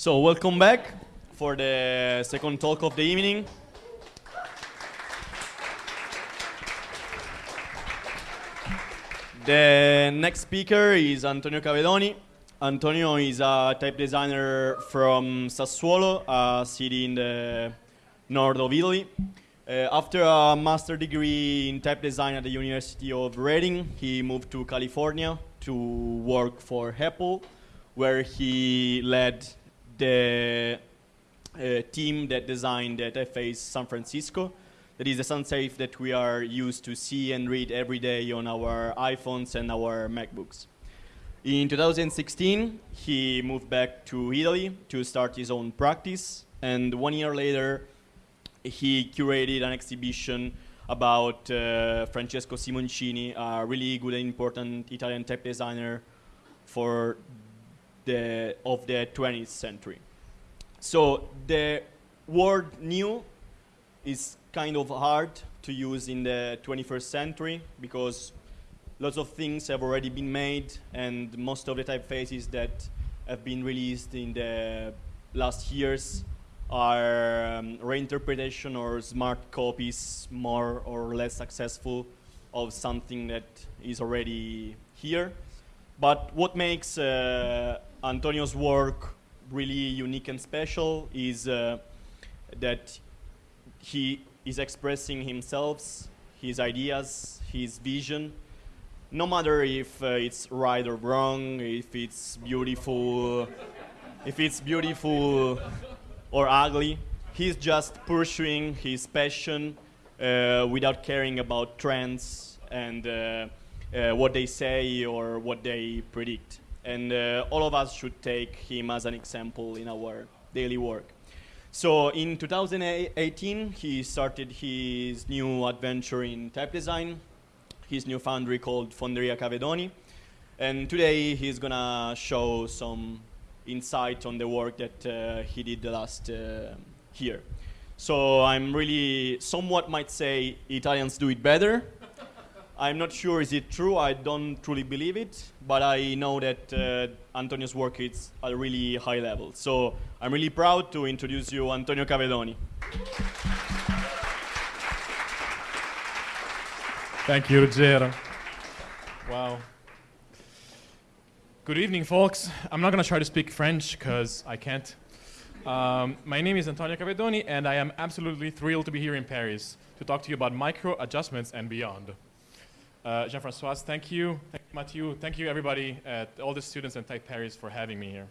So welcome back for the second talk of the evening. The next speaker is Antonio Cavedoni. Antonio is a type designer from Sassuolo, a city in the north of Italy. Uh, after a master degree in type design at the University of Reading, he moved to California to work for Apple, where he led the uh, team that designed the typeface San Francisco. That is the serif that we are used to see and read every day on our iPhones and our MacBooks. In 2016, he moved back to Italy to start his own practice, and one year later, he curated an exhibition about uh, Francesco Simoncini, a really good and important Italian type designer for the of the 20th century. So the word new is kind of hard to use in the 21st century because lots of things have already been made and most of the typefaces that have been released in the last years are um, reinterpretation or smart copies more or less successful of something that is already here. But what makes uh, Antonio's work really unique and special is uh, that he is expressing himself, his ideas, his vision, no matter if uh, it's right or wrong, if it's beautiful, if it's beautiful or ugly. He's just pursuing his passion uh, without caring about trends and uh, uh, what they say or what they predict. And uh, all of us should take him as an example in our daily work. So in 2018, he started his new adventure in type design, his new foundry called Fonderia Cavedoni. And today he's gonna show some insight on the work that uh, he did the last uh, year. So I'm really, somewhat might say Italians do it better. I'm not sure is it true, I don't truly believe it, but I know that uh, Antonio's work is at a really high level. So I'm really proud to introduce you Antonio Cavedoni. Thank you, Ruggero. Wow. Good evening, folks. I'm not going to try to speak French because I can't. Um, my name is Antonio Cavedoni, and I am absolutely thrilled to be here in Paris to talk to you about micro adjustments and beyond. Uh, Jean-Francois, thank you. Thank you, Mathieu. Thank you, everybody, at all the students and Type Paris for having me here.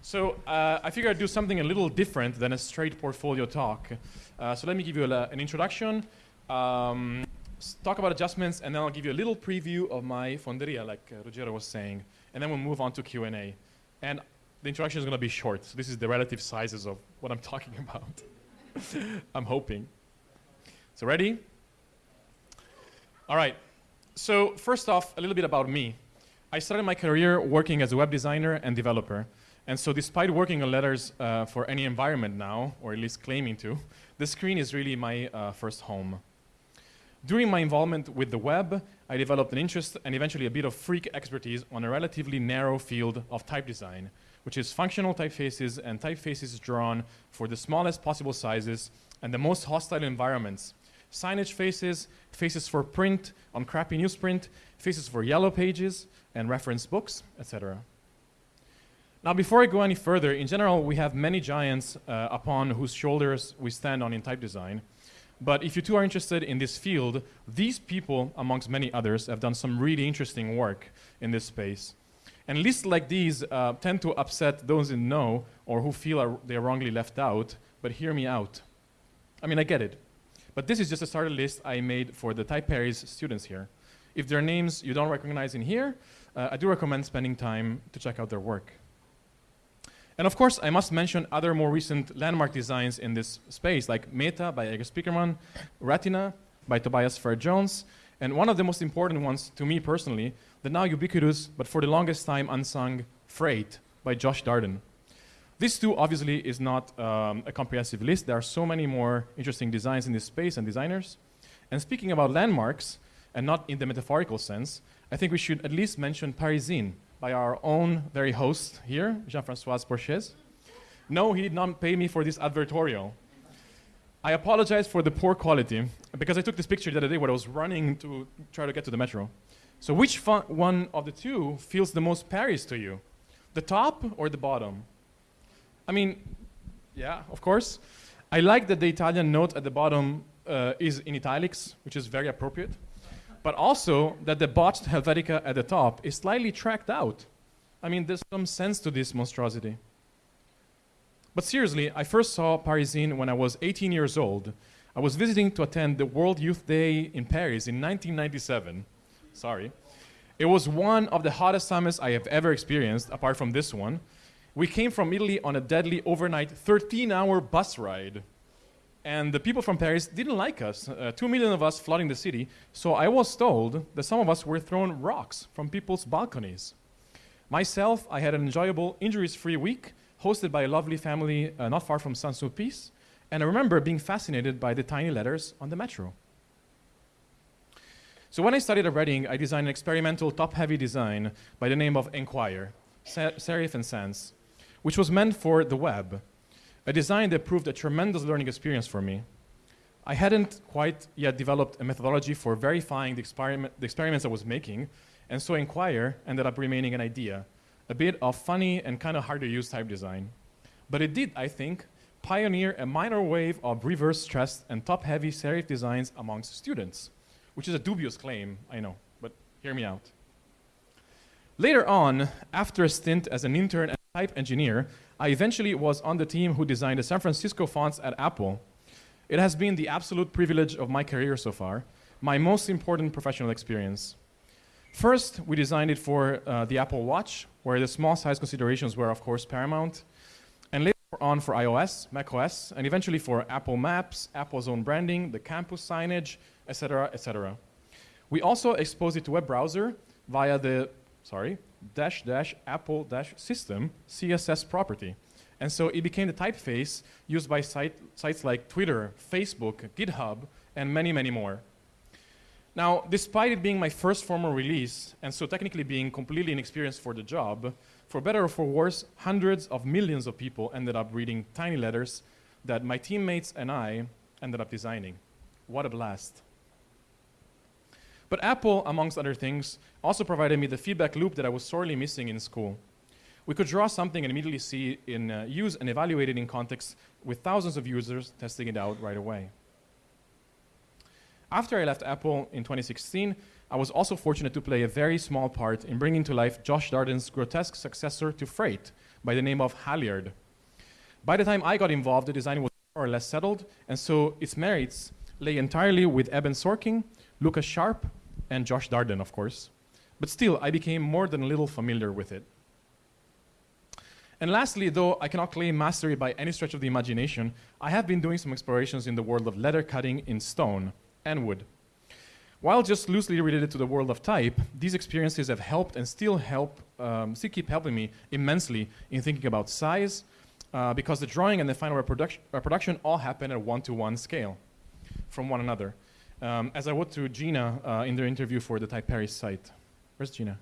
So uh, I figured I'd do something a little different than a straight portfolio talk. Uh, so let me give you a, an introduction, um, talk about adjustments, and then I'll give you a little preview of my fonderia, like uh, was saying and then we'll move on to Q&A. And the introduction is going to be short. So this is the relative sizes of what I'm talking about. I'm hoping. So ready? All right. So first off, a little bit about me. I started my career working as a web designer and developer. And so despite working on letters uh, for any environment now, or at least claiming to, the screen is really my uh, first home. During my involvement with the web, I developed an interest and eventually a bit of freak expertise on a relatively narrow field of type design, which is functional typefaces and typefaces drawn for the smallest possible sizes and the most hostile environments. Signage faces, faces for print on crappy newsprint, faces for yellow pages and reference books, etc. Now, before I go any further, in general, we have many giants uh, upon whose shoulders we stand on in type design. But if you two are interested in this field, these people, amongst many others, have done some really interesting work in this space. And lists like these uh, tend to upset those in know or who feel are, they're wrongly left out, but hear me out. I mean, I get it. But this is just a starter list I made for the Paris students here. If there are names you don't recognize in here, uh, I do recommend spending time to check out their work. And of course, I must mention other more recent landmark designs in this space, like Meta by Erik Spiekermann, Retina by Tobias Frere-Jones, and one of the most important ones to me personally, the now ubiquitous, but for the longest time unsung, Freight by Josh Darden. This too obviously is not um, a comprehensive list. There are so many more interesting designs in this space and designers. And speaking about landmarks, and not in the metaphorical sense, I think we should at least mention Parisine, by our own very host here, Jean-François Porchez. No, he did not pay me for this advertorial. I apologize for the poor quality because I took this picture the other day when I was running to try to get to the metro. So, which one of the two feels the most Paris to you? The top or the bottom? I mean, yeah, of course. I like that the Italian note at the bottom uh, is in italics, which is very appropriate, but also that the botched Helvetica at the top is slightly tracked out. I mean, there's some sense to this monstrosity. But seriously, I first saw Parisine when I was 18 years old. I was visiting to attend the World Youth Day in Paris in 1997. Sorry. It was one of the hottest summers I have ever experienced, apart from this one. We came from Italy on a deadly overnight 13 hour bus ride. And the people from Paris didn't like us, uh, two million of us flooding the city. So I was told that some of us were thrown rocks from people's balconies. Myself, I had an enjoyable, injuries free week hosted by a lovely family uh, not far from Saint Sulpice. And I remember being fascinated by the tiny letters on the metro. So when I studied at Reading, I designed an experimental top-heavy design by the name of Enquire, serif and sans, which was meant for the web, a design that proved a tremendous learning experience for me. I hadn't quite yet developed a methodology for verifying the, experiment, the experiments I was making, and so Inquire ended up remaining an idea, a bit of funny and kind of hard to use type design. But it did, I think, pioneer a minor wave of reverse stressed and top heavy serif designs amongst students which is a dubious claim, I know, but hear me out. Later on, after a stint as an intern type engineer, I eventually was on the team who designed the San Francisco fonts at Apple. It has been the absolute privilege of my career so far, my most important professional experience. First, we designed it for uh, the Apple Watch, where the small size considerations were, of course, paramount. And later on for iOS, macOS, and eventually for Apple Maps, Apple's own branding, the campus signage, etc., etc. We also exposed it to web browser via the, sorry, dash dash apple dash system CSS property. And so it became the typeface used by site, sites like Twitter, Facebook, GitHub, and many, many more. Now, despite it being my first formal release, and so technically being completely inexperienced for the job, for better or for worse, hundreds of millions of people ended up reading tiny letters that my teammates and I ended up designing. What a blast. But Apple, amongst other things, also provided me the feedback loop that I was sorely missing in school. We could draw something and immediately see in uh, use and evaluate it in context with thousands of users testing it out right away. After I left Apple in 2016, I was also fortunate to play a very small part in bringing to life Josh Darden's grotesque successor to Freight by the name of Halyard. By the time I got involved, the design was more or less settled, and so its merits lay entirely with Eben Sorkin, Lucas Sharp, and Josh Darden, of course. But still, I became more than a little familiar with it. And lastly, though I cannot claim mastery by any stretch of the imagination, I have been doing some explorations in the world of letter cutting in stone and wood. While just loosely related to the world of type, these experiences have helped and still help, um, still keep helping me immensely in thinking about size, uh, because the drawing and the final reproduction, reproduction all happen at one-to-one scale from one another. Um, as I wrote to Gina uh, in their interview for the Type Paris site. Where's Gina?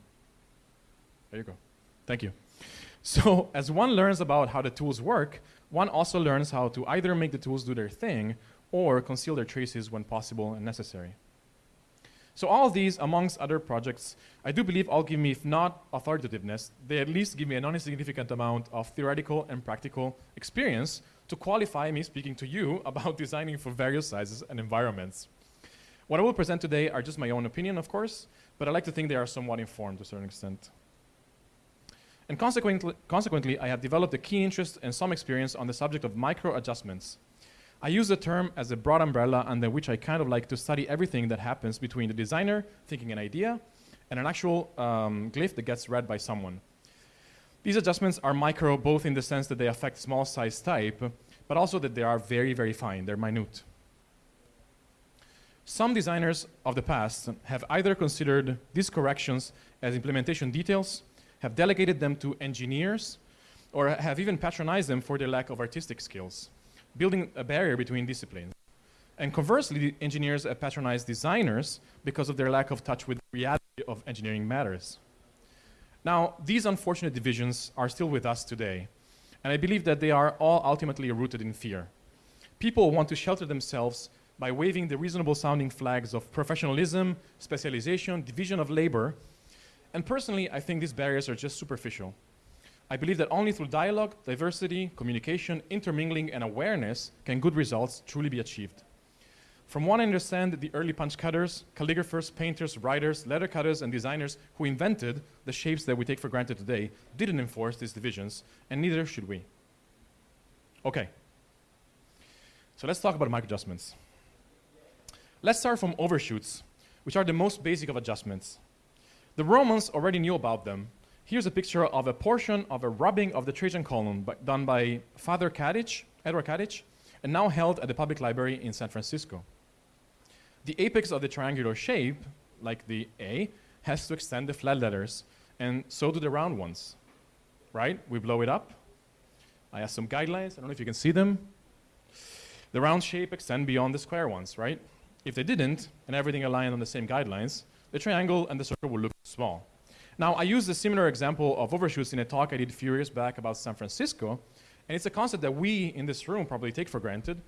There you go. Thank you. So, as one learns about how the tools work, one also learns how to either make the tools do their thing or conceal their traces when possible and necessary. So all these, amongst other projects, I do believe all give me, if not authoritativeness, they at least give me a non-insignificant amount of theoretical and practical experience to qualify me speaking to you about designing for various sizes and environments. What I will present today are just my own opinion, of course, but I like to think they are somewhat informed to a certain extent. And consequently, consequently, I have developed a keen interest and some experience on the subject of micro adjustments. I use the term as a broad umbrella under which I kind of like to study everything that happens between the designer thinking an idea and an actual um, glyph that gets read by someone. These adjustments are micro both in the sense that they affect small size type, but also that they are very, very fine, they're minute. Some designers of the past have either considered these corrections as implementation details, have delegated them to engineers, or have even patronized them for their lack of artistic skills, building a barrier between disciplines. And conversely, engineers have patronized designers because of their lack of touch with the reality of engineering matters. Now, these unfortunate divisions are still with us today, And I believe that they are all ultimately rooted in fear. People want to shelter themselves by waving the reasonable sounding flags of professionalism, specialization, division of labor. And personally, I think these barriers are just superficial. I believe that only through dialogue, diversity, communication, intermingling, and awareness can good results truly be achieved. From what I understand, the early punch cutters, calligraphers, painters, writers, letter cutters, and designers who invented the shapes that we take for granted today didn't enforce these divisions, and neither should we. Okay. So let's talk about micro adjustments. Let's start from overshoots, which are the most basic of adjustments. The Romans already knew about them. Here's a picture of a portion of a rubbing of the Trajan column by, done by Father Catich, Edward Catich, and now held at the public library in San Francisco. The apex of the triangular shape, like the A, has to extend the flat letters, and so do the round ones. Right? We blow it up. I have some guidelines. I don't know if you can see them. The round shape extend beyond the square ones, right? If they didn't, and everything aligned on the same guidelines, the triangle and the circle would look small. Now, I used a similar example of overshoots in a talk I did a few years back about San Francisco, and it's a concept that we in this room probably take for granted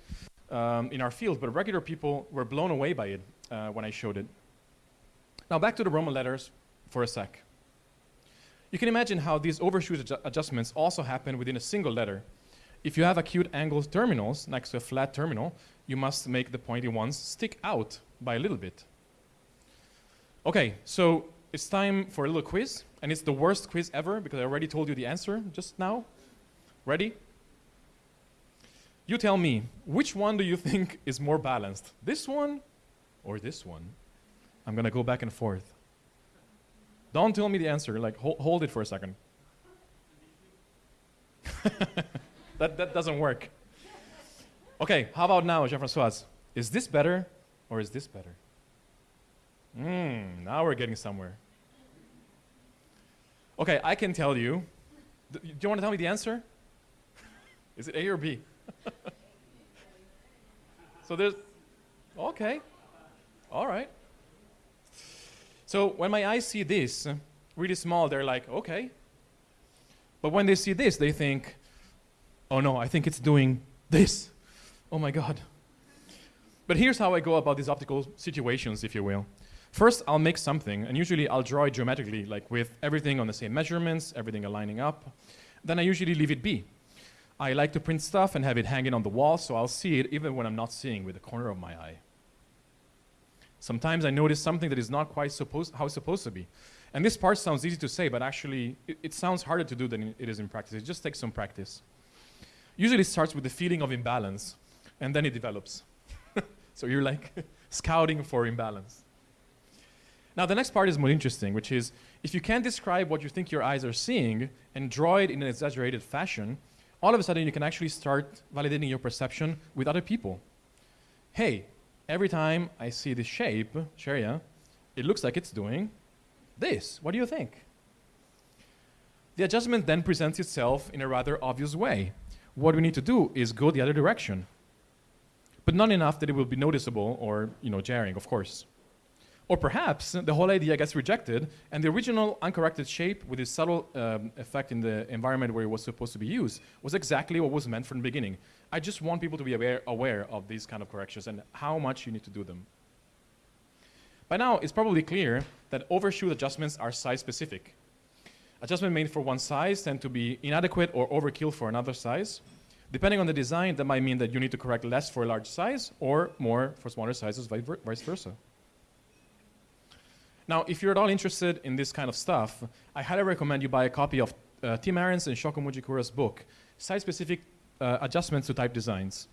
um, in our field, but regular people were blown away by it uh, when I showed it. Now, back to the Roman letters for a sec. You can imagine how these overshoot adju adjustments also happen within a single letter. If you have acute angled terminals next to a flat terminal, you must make the pointy ones stick out by a little bit. Okay, so it's time for a little quiz, and it's the worst quiz ever because I already told you the answer just now. Ready? You tell me, which one do you think is more balanced? This one or this one? I'm to go back and forth. Don't tell me the answer, like hold, hold it for a second. that, that doesn't work. Okay, how about now, Jean-Francois? Is this better or is this better? Hmm, now we're getting somewhere. Okay, I can tell you. Do you want to tell me the answer? is it A or B? so there's, okay, all right. So when my eyes see this, really small, they're like, okay. But when they see this, they think, oh no, I think it's doing this. Oh my God. But here's how I go about these optical situations, if you will. First, I'll make something, and usually I'll draw it geometrically, like with everything on the same measurements, everything aligning up. Then I usually leave it be. I like to print stuff and have it hanging on the wall, so I'll see it even when I'm not seeing with the corner of my eye. Sometimes I notice something that is not quite supposed, how it's supposed to be. And this part sounds easy to say, but actually it, it sounds harder to do than it is in practice. It just takes some practice. Usually it starts with the feeling of imbalance, and then it develops. so you're like scouting for imbalance. Now the next part is more interesting, which is if you can't describe what you think your eyes are seeing and draw it in an exaggerated fashion, all of a sudden you can actually start validating your perception with other people. Hey, every time I see this shape, Sharia, it looks like it's doing this. What do you think? The adjustment then presents itself in a rather obvious way. What we need to do is go the other direction, but not enough that it will be noticeable or you know, jarring, of course. Or perhaps the whole idea gets rejected, and the original uncorrected shape with its subtle um, effect in the environment where it was supposed to be used was exactly what was meant from the beginning. I just want people to be aware, aware of these kind of corrections and how much you need to do them. By now, it's probably clear that overshoot adjustments are size-specific. Adjustments made for one size tend to be inadequate or overkill for another size. Depending on the design, that might mean that you need to correct less for a large size or more for smaller sizes, vice versa. Now, if you're at all interested in this kind of stuff, I highly recommend you buy a copy of uh, Tim Ahrens and Shoko Mugikura's book, Size-Specific uh, Adjustments to Type Designs.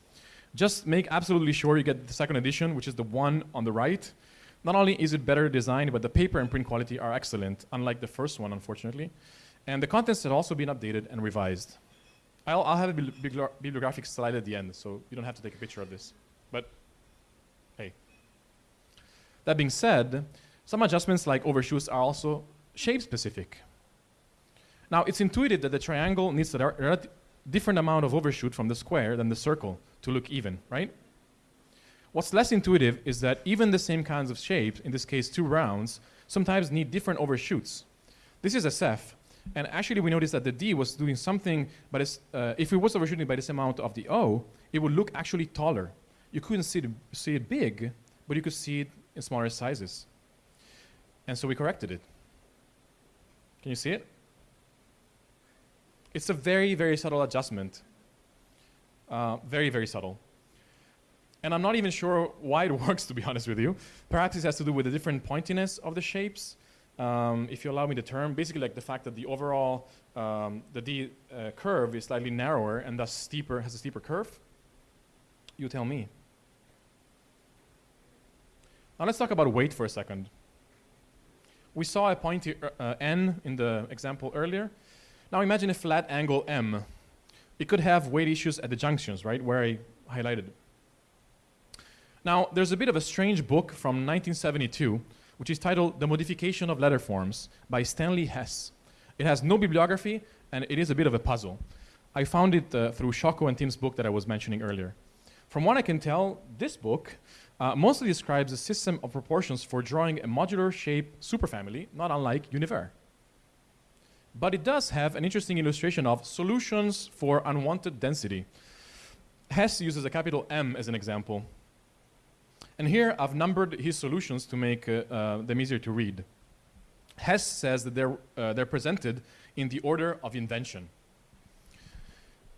Just make absolutely sure you get the second edition, which is the one on the right. Not only is it better designed, but the paper and print quality are excellent, unlike the first one, unfortunately. And the contents have also been updated and revised. I'll, I'll have a bibliographic slide at the end, so you don't have to take a picture of this. But hey. That being said, some adjustments like overshoots are also shape specific. Now it's intuitive that the triangle needs a different amount of overshoot from the square than the circle to look even, right? What's less intuitive is that even the same kinds of shapes, in this case two rounds, sometimes need different overshoots. This is SF, And actually, we noticed that the D was doing something, but uh, if it was overshooting by this amount of the O, it would look actually taller. You couldn't see it, see it big, but you could see it in smaller sizes. And so we corrected it. Can you see it? It's a very, very subtle adjustment. Uh, very, very subtle. And I'm not even sure why it works, to be honest with you. Perhaps it has to do with the different pointiness of the shapes. Um, if you allow me the term, basically like the fact that the overall, um, the D uh, curve is slightly narrower and thus steeper, has a steeper curve. You tell me. Now let's talk about weight for a second. We saw a pointy uh, n in the example earlier. Now imagine a flat angle m. It could have weight issues at the junctions, right, where I highlighted. Now, there's a bit of a strange book from 1972, which is titled The Modification of Letter Forms by Stanley Hess. It has no bibliography, and it is a bit of a puzzle. I found it uh, through Shoko and Tim's book that I was mentioning earlier. From what I can tell, this book uh, mostly describes a system of proportions for drawing a modular shape superfamily, not unlike Univers. But it does have an interesting illustration of solutions for unwanted density. Hess uses a capital M as an example. And here I've numbered his solutions to make uh, uh, them easier to read. Hess says that they're, uh, they're presented in the order of invention.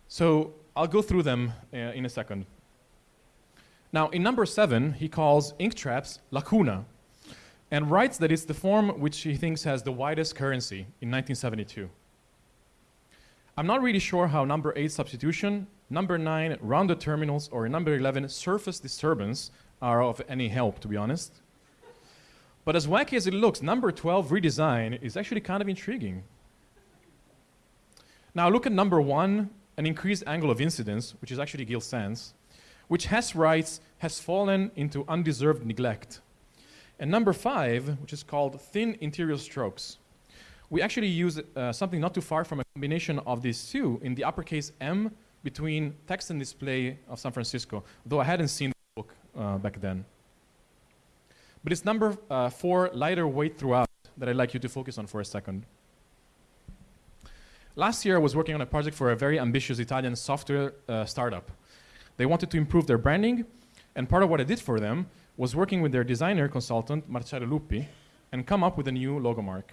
So I'll go through them in a second. Now, in number seven, he calls ink traps lacuna, and writes that it's the form which he thinks has the widest currency in 1972. I'm not really sure how number 8 substitution, number 9 rounded terminals, or number 11 surface disturbance are of any help, to be honest. But as wacky as it looks, number 12 redesign is actually kind of intriguing. Now look at number 1, an increased angle of incidence, which is actually Gill Sans, which Hess writes has fallen into undeserved neglect. And number five, which is called thin interior strokes. We actually use uh, something not too far from a combination of these two in the uppercase M between text and display of San Francisco, though I hadn't seen uh, back then. But it's number uh, four, lighter weight throughout, that I'd like you to focus on for a second. Last year, I was working on a project for a very ambitious Italian software uh, startup. They wanted to improve their branding, and part of what I did for them was working with their designer consultant, Marcello Luppi, and come up with a new logo mark.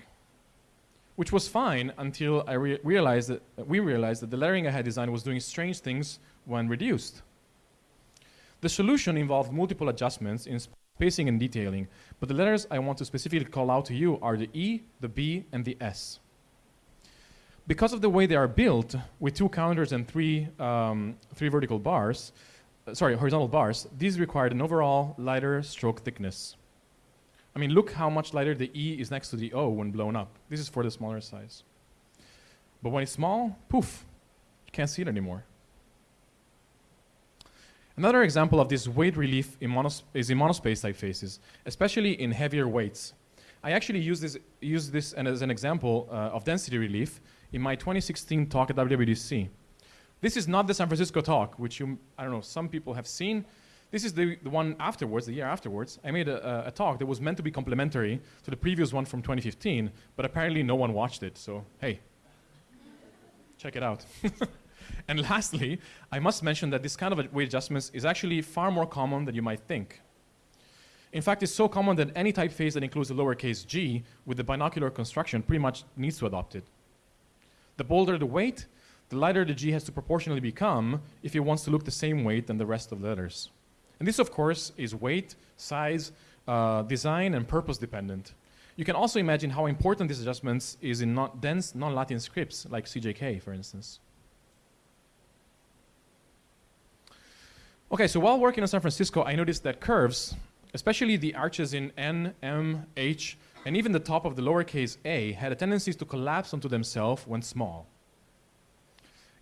Which was fine until I re realized that we realized that the lettering I had designed was doing strange things when reduced. The solution involved multiple adjustments in spacing and detailing, but the letters I want to specifically call out to you are the E, the B, and the S. Because of the way they are built, with two counters and three, um, three vertical bars, uh, sorry, horizontal bars, these required an overall lighter stroke thickness. I mean, look how much lighter the E is next to the O when blown up. This is for the smaller size. But when it's small, poof, you can't see it anymore. Another example of this weight relief in is in monospace typefaces, especially in heavier weights. I actually use this, this as an example uh, of density relief in my 2016 talk at WWDC. This is not the San Francisco talk, which you, I don't know, some people have seen. This is the, the one afterwards, the year afterwards. I made a, a, talk that was meant to be complementary to the previous one from 2015, but apparently no one watched it, so hey, check it out. and lastly, I must mention that this kind of weight adjustments is actually far more common than you might think. In fact, it's so common that any typeface that includes a lowercase g with the binocular construction pretty much needs to adopt it. The bolder the weight, the lighter the G has to proportionally become if it wants to look the same weight than the rest of the letters. And this, of course, is weight, size, uh, design, and purpose dependent. You can also imagine how important these adjustments is in not dense non-Latin scripts, like CJK, for instance. Okay, so while working in San Francisco, I noticed that curves, especially the arches in N, M, H, and even the top of the lowercase a, had a tendency to collapse onto themselves when small.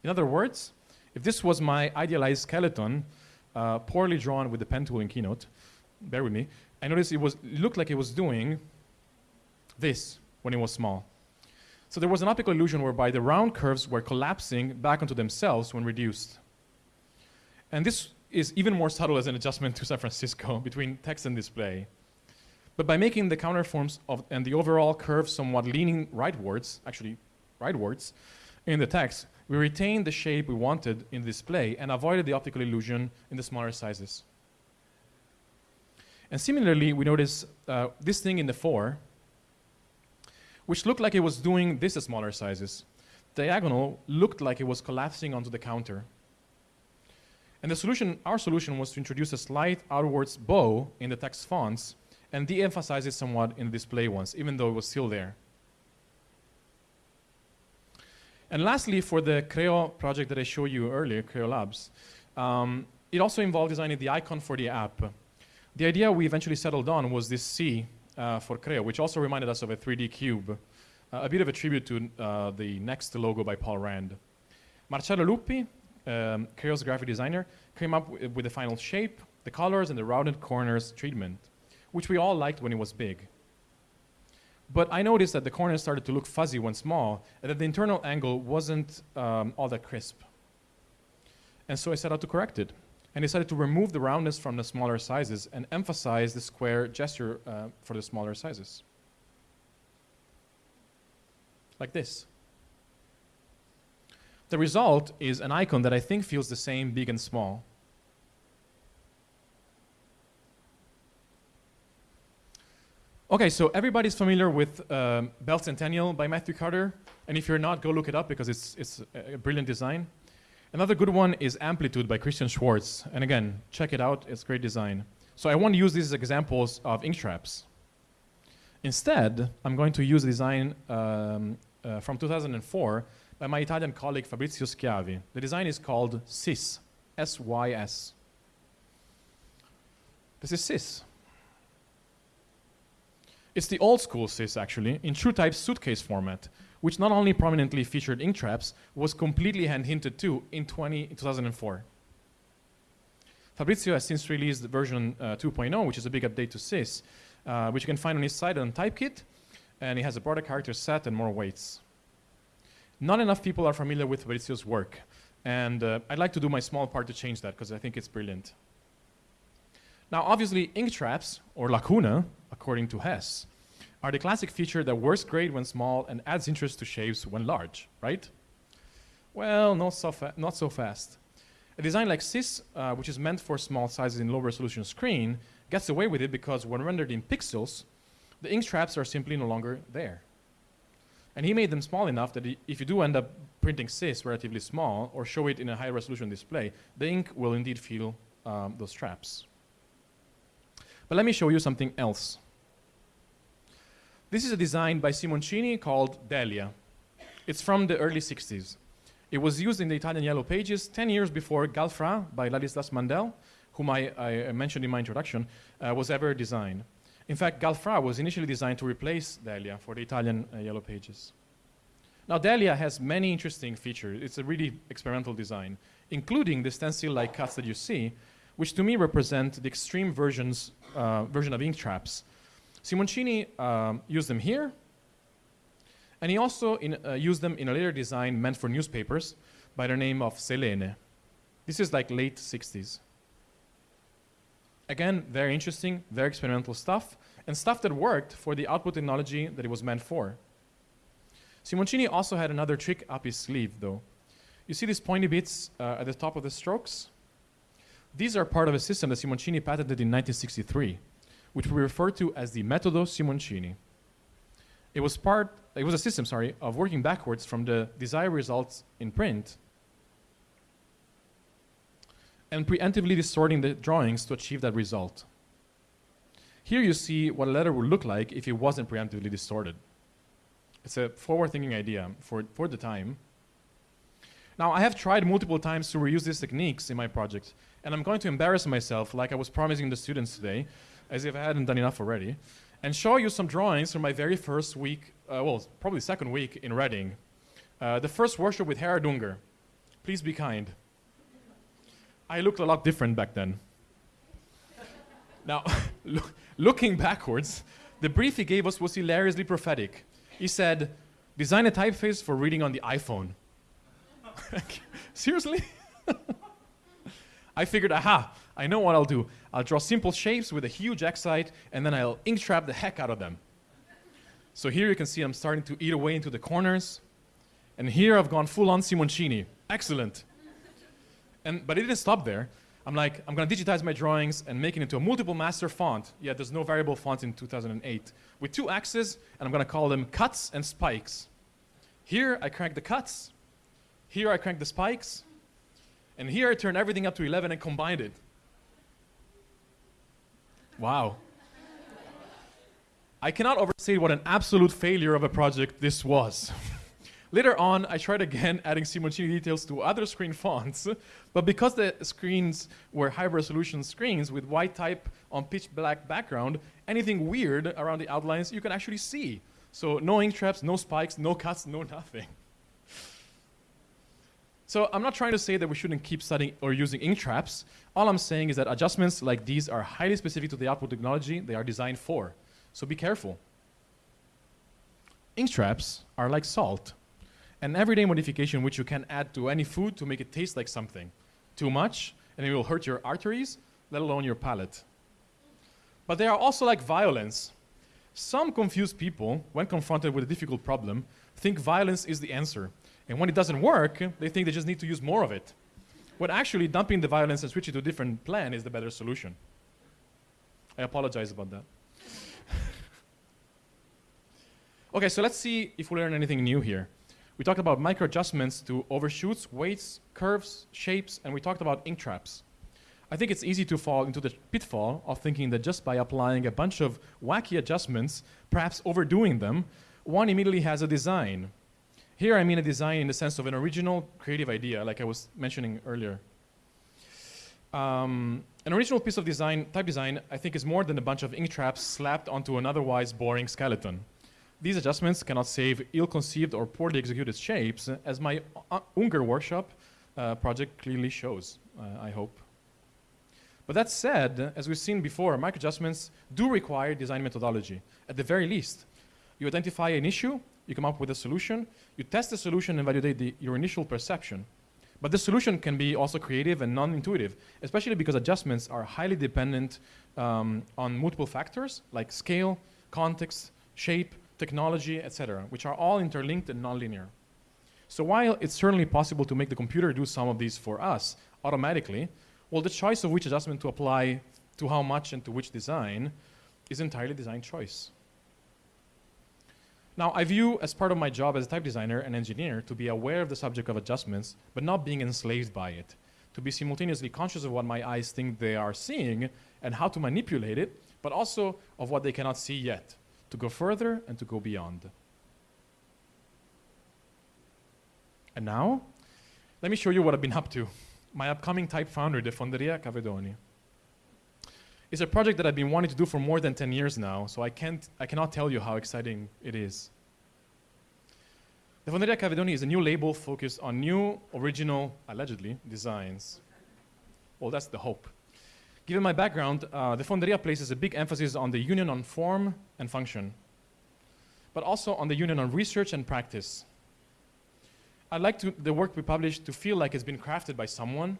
In other words, if this was my idealized skeleton, uh, poorly drawn with the pen tool in Keynote, bear with me, I noticed it, was, it looked like it was doing this when it was small. So there was an optical illusion whereby the round curves were collapsing back onto themselves when reduced. And this is even more subtle as an adjustment to San Francisco between text and display. But by making the counterforms of, and the overall curve somewhat leaning rightwards, actually rightwards in the text, we retained the shape we wanted in the display and avoided the optical illusion in the smaller sizes. And similarly, we notice uh, this thing in the 4, which looked like it was doing this at smaller sizes. Diagonal looked like it was collapsing onto the counter. And the solution, our solution was to introduce a slight outwards bow in the text fonts and de-emphasize it somewhat in the display ones, even though it was still there. And lastly, for the Creo project that I showed you earlier, Creo Labs, um, it also involved designing the icon for the app. The idea we eventually settled on was this C uh, for Creo, which also reminded us of a 3D cube, uh, a bit of a tribute to uh, the NeXT logo by Paul Rand. Marcello Luppi, um, Creo's graphic designer, came up with the final shape, the colors, and the rounded corners treatment, which we all liked when it was big. But I noticed that the corners started to look fuzzy when small, and that the internal angle wasn't um, all that crisp. And so I set out to correct it, and decided to remove the roundness from the smaller sizes and emphasize the square gesture uh, for the smaller sizes. Like this. The result is an icon that I think feels the same big and small. Okay, so everybody's familiar with um, Bell Centennial by Matthew Carter. And if you're not, go look it up because it's, it's a brilliant design. Another good one is Amplitude by Christian Schwartz. And again, check it out, it's great design. So I won't use these examples of ink traps. Instead, I'm going to use a design um, uh, from 2004 by my Italian colleague Fabrizio Schiavi. The design is called SYS, S-Y-S. This is SYS. It's the old school SYS, actually, in TrueType suitcase format, which not only prominently featured ink traps, was completely hand-hinted to in, 20, 2004. Fabrizio has since released version uh, 2.0, which is a big update to SYS, uh, which you can find on his site on Typekit, and it has a broader character set and more weights. Not enough people are familiar with Fabrizio's work, and uh, I'd like to do my small part to change that because I think it's brilliant. Now, obviously, ink traps, or lacuna, according to Hess, are the classic feature that works great when small and adds interest to shapes when large, right? Well, not so, not so fast. A design like SYS, uh, which is meant for small sizes in low resolution screen, gets away with it because when rendered in pixels, the ink traps are simply no longer there. And he made them small enough that if you do end up printing SYS relatively small or show it in a high resolution display, the ink will indeed feel um, those traps. But let me show you something else. This is a design by Simoncini called Delia. It's from the early 60s. It was used in the Italian Yellow Pages 10 years before Galfra by Ladislas Mandel, whom I, I mentioned in my introduction, uh, was ever designed. In fact, Galfra was initially designed to replace Delia for the Italian uh, Yellow Pages. Now, Delia has many interesting features. It's a really experimental design, including the stencil-like cuts that you see, which to me represent the extreme versions, uh, version of ink traps. Simoncini um, used them here, and he also in, uh, used them in a later design meant for newspapers by the name of Selene. This is like late 60s. Again, very interesting, very experimental stuff, and stuff that worked for the output technology that it was meant for. Simoncini also had another trick up his sleeve, though. You see these pointy bits uh, at the top of the strokes? These are part of a system that Simoncini patented in 1963, which we refer to as the Metodo Simoncini. It was part, it was a system, sorry, of working backwards from the desired results in print and preemptively distorting the drawings to achieve that result. Here you see what a letter would look like if it wasn't preemptively distorted. It's a forward-thinking idea for, for the time. Now, I have tried multiple times to reuse these techniques in my project, and I'm going to embarrass myself like I was promising the students today, as if I hadn't done enough already, and show you some drawings from my very first week, uh, well, probably second week in Reading. Uh, the first workshop with Gerard Unger. Please be kind. I looked a lot different back then. now, look, looking backwards, the brief he gave us was hilariously prophetic. He said, design a typeface for reading on the iPhone. Seriously? I figured, aha, I know what I'll do. I'll draw simple shapes with a huge x-height, and then I'll ink trap the heck out of them. So here you can see I'm starting to eat away into the corners. And here I've gone full on Simoncini. Excellent. And, but it didn't stop there. I'm like, I'm going to digitize my drawings and make it into a multiple master font. Yeah, there's no variable font in 2008. With two axes, and I'm going to call them cuts and spikes. Here I crank the cuts. Here I crank the spikes. And here I turn everything up to 11 and combined it. Wow. I cannot overstate what an absolute failure of a project this was. Later on, I tried again adding Simoncini details to other screen fonts, but because the screens were high resolution screens with white type on pitch black background, anything weird around the outlines you can actually see. So no ink traps, no spikes, no cuts, no nothing. So I'm not trying to say that we shouldn't keep studying or using ink traps. All I'm saying is that adjustments like these are highly specific to the output technology they are designed for. So be careful. Ink traps are like salt an everyday modification which you can add to any food to make it taste like something. Too much, and it will hurt your arteries, let alone your palate. But they are also like violence. Some confused people, when confronted with a difficult problem, think violence is the answer. And when it doesn't work, they think they just need to use more of it. When actually dumping the violence and switching to a different plan is the better solution. I apologize about that. okay, so let's see if we learn anything new here. We talked about micro adjustments to overshoots, weights, curves, shapes, and we talked about ink traps. I think it's easy to fall into the pitfall of thinking that just by applying a bunch of wacky adjustments, perhaps overdoing them, one immediately has a design. Here I mean a design in the sense of an original creative idea, like I was mentioning earlier. Um, an original piece of design, type design, I think is more than a bunch of ink traps slapped onto an otherwise boring skeleton. These adjustments cannot save ill-conceived or poorly executed shapes, as my uh, Unger workshop uh, project clearly shows, uh, I hope. But that said, as we've seen before, micro adjustments do require design methodology. At the very least, you identify an issue, you come up with a solution, you test the solution and validate the, your initial perception. But the solution can be also creative and non-intuitive, especially because adjustments are highly dependent um, on multiple factors like scale, context, shape, technology, etc., which are all interlinked and nonlinear. So while it's certainly possible to make the computer do some of these for us automatically, well, the choice of which adjustment to apply to how much and to which design is entirely design choice. Now, I view as part of my job as a type designer and engineer to be aware of the subject of adjustments, but not being enslaved by it. To be simultaneously conscious of what my eyes think they are seeing and how to manipulate it, but also of what they cannot see yet to go further and to go beyond. And now, let me show you what I've been up to. My upcoming type foundry, the Fonderia Cavedoni. It's a project that I've been wanting to do for more than 10 years now, so I, can't, I cannot tell you how exciting it is. The Fonderia Cavedoni is a new label focused on new, original, allegedly, designs. Well, that's the hope. Given my background, uh, the Fonderia places a big emphasis on the union on form and function, but also on the union on research and practice. I'd like to, the work we publish to feel like it's been crafted by someone,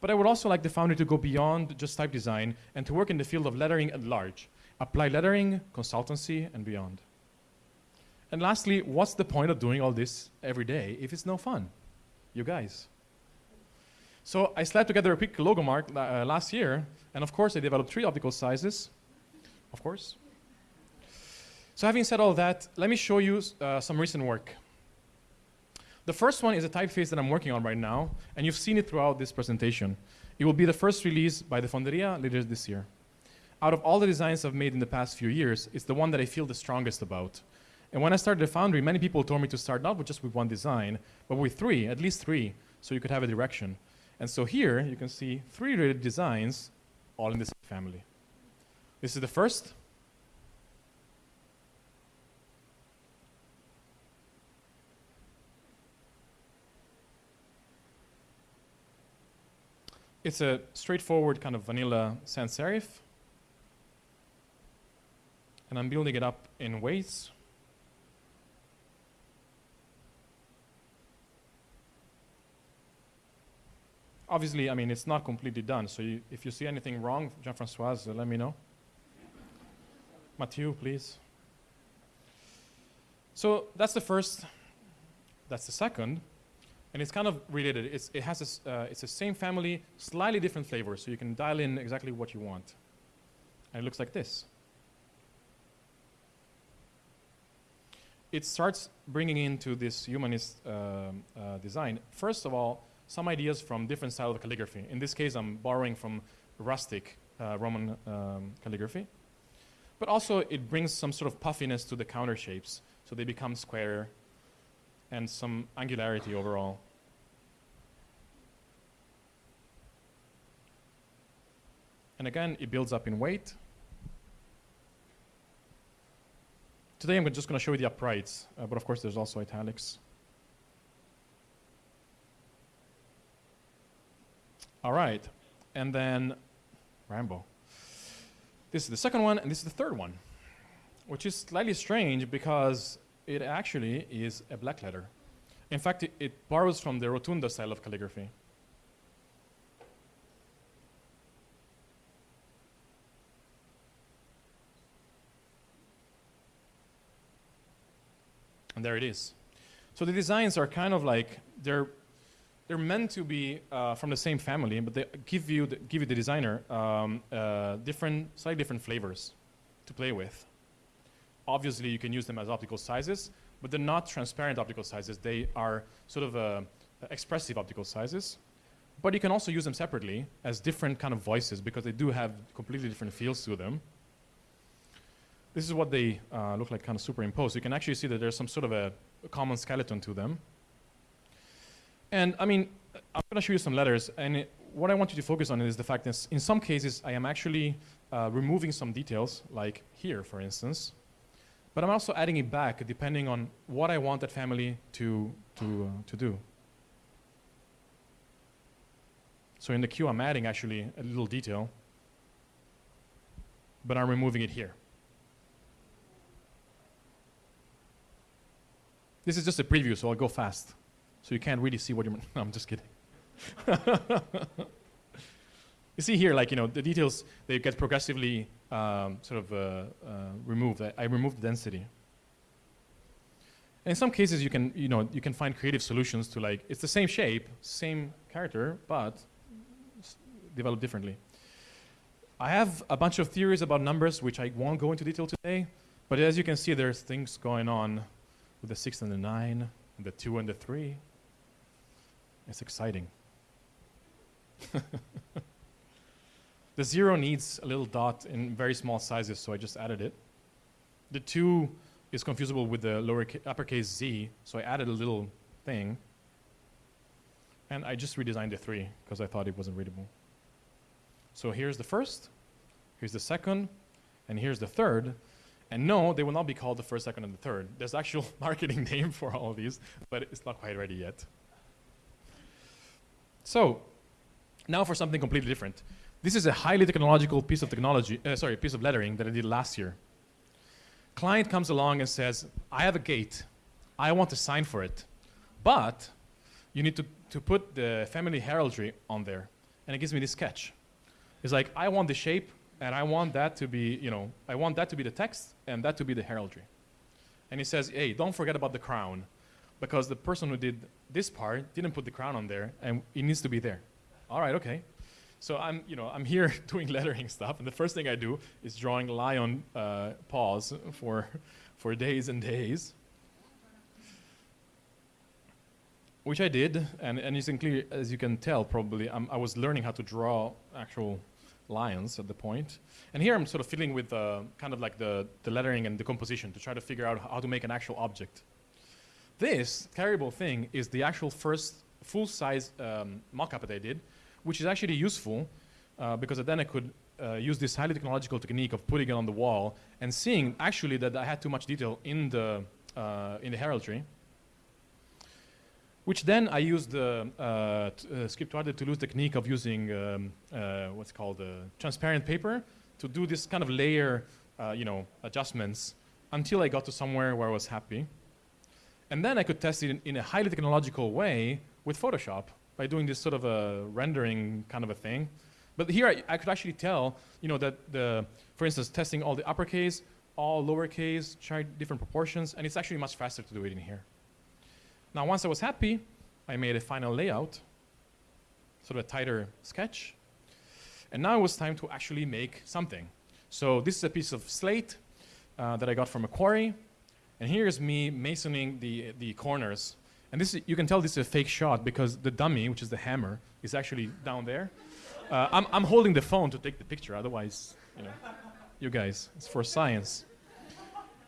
but I would also like the foundry to go beyond just type design and to work in the field of lettering at large, apply lettering, consultancy, and beyond. And lastly, what's the point of doing all this every day if it's no fun? You guys. So I slapped together a quick logo mark uh, last year, and of course I developed three optical sizes, of course. So having said all that, let me show you uh, some recent work. The first one is a typeface that I'm working on right now, and you've seen it throughout this presentation. It will be the first release by the Fonderia later this year. Out of all the designs I've made in the past few years, it's the one that I feel the strongest about. And when I started the Foundry, many people told me to start not with just with one design, but with three, at least three, so you could have a direction. And so here you can see three related designs all in this family. This is the first. It's a straightforward kind of vanilla sans serif. And I'm building it up in weights. Obviously, I mean, it's not completely done. So you, if you see anything wrong, Jean-Francois, uh, let me know. Mathieu, please. So that's the first that's the second. And it's kind of related. It's, it has this, uh, it's the same family, slightly different flavors, so you can dial in exactly what you want. And it looks like this. It starts bringing into this humanist uh, uh, design, first of all, some ideas from different styles of calligraphy. In this case, I'm borrowing from rustic uh, Roman um, calligraphy. But also, it brings some sort of puffiness to the counter shapes, so they become square and some angularity overall. And again, it builds up in weight. Today I'm just going to show you the uprights, uh, but of course there's also italics. All right, and then Rambo. This is the second one, and this is the third one, which is slightly strange because it actually is a black letter. In fact, it, it borrows from the rotunda style of calligraphy. And there it is. So the designs are kind of like they're they're meant to be uh, from the same family, but they give you the, give you the designer um, uh, different slightly different flavors to play with. Obviously, you can use them as optical sizes, but they're not transparent optical sizes. They are sort of uh, expressive optical sizes. But you can also use them separately as different kind of voices because they do have completely different feels to them. This is what they uh, look like kind of superimposed. You can actually see that there's some sort of a, a common skeleton to them. And I mean, I'm going to show you some letters, and it, what I want you to focus on is the fact that in some cases I am actually uh, removing some details, like here, for instance, but I'm also adding it back depending on what I want that family to, to, uh, to do. So in the queue, I'm adding actually a little detail, but I'm removing it here. This is just a preview, so I'll go fast. So you can't really see what you're. I'm just kidding. you see here, like, you know, the details, they get progressively um, sort of uh, uh, removed. I, I removed the density. And in some cases, you can, you know, you can find creative solutions to like, it's the same shape, same character, but developed differently. I have a bunch of theories about numbers, which I won't go into detail today, but as you can see, there's things going on with the 6 and the 9, and the 2 and the 3. It's exciting. the 0 needs a little dot in very small sizes, so I just added it. The 2 is confusable with the lower uppercase z, so I added a little thing. And I just redesigned the 3 because I thought it wasn't readable. So here's the first, here's the second, and here's the third. And no, they will not be called the first, second, and the third. There's actual marketing name for all of these, but it's not quite ready yet. So, now for something completely different. This is a highly technological piece of technology, uh, sorry, piece of lettering that I did last year. Client comes along and says, I have a gate. I want to sign for it. But you need to, to put the family heraldry on there. And it gives me this sketch. It's like, I want the shape, and I want that to be, you know, I want that to be the text and that to be the heraldry. And he says, hey, don't forget about the crown because the person who did this part didn't put the crown on there and it needs to be there. All right, okay. So I'm, you know, I'm here doing lettering stuff and the first thing I do is drawing lion uh, paws for, for days and days. Which I did, and, and as, clear, as you can tell probably, I'm, I was learning how to draw actual lions at the point. And here I'm sort of fiddling with uh, kind of like the, the lettering and the composition to try to figure out how to make an actual object. This carryable thing is the actual first full-size um, mock-up that I did, which is actually useful uh, because then I could uh, use this highly technological technique of putting it on the wall and seeing actually that I had too much detail in the, uh, in the heraldry which then I used the uh, uh, Scriptoire Toulouse technique of using um, uh, what's called uh, transparent paper to do this kind of layer, uh, you know, adjustments until I got to somewhere where I was happy. And then I could test it in, in, a highly technological way with Photoshop by doing this sort of a rendering kind of a thing. But here I, I could actually tell, you know, that the, for instance, testing all the uppercase, all lowercase, try different proportions, and it's actually much faster to do it in here. Now, once I was happy, I made a final layout, sort of a tighter sketch. And now it was time to actually make something. So this is a piece of slate uh, that I got from a quarry. And here's me masoning the, the corners. And this is, you can tell this is a fake shot because the dummy, which is the hammer, is actually down there. Uh, I'm, I'm holding the phone to take the picture, otherwise, you know, you guys, it's for science.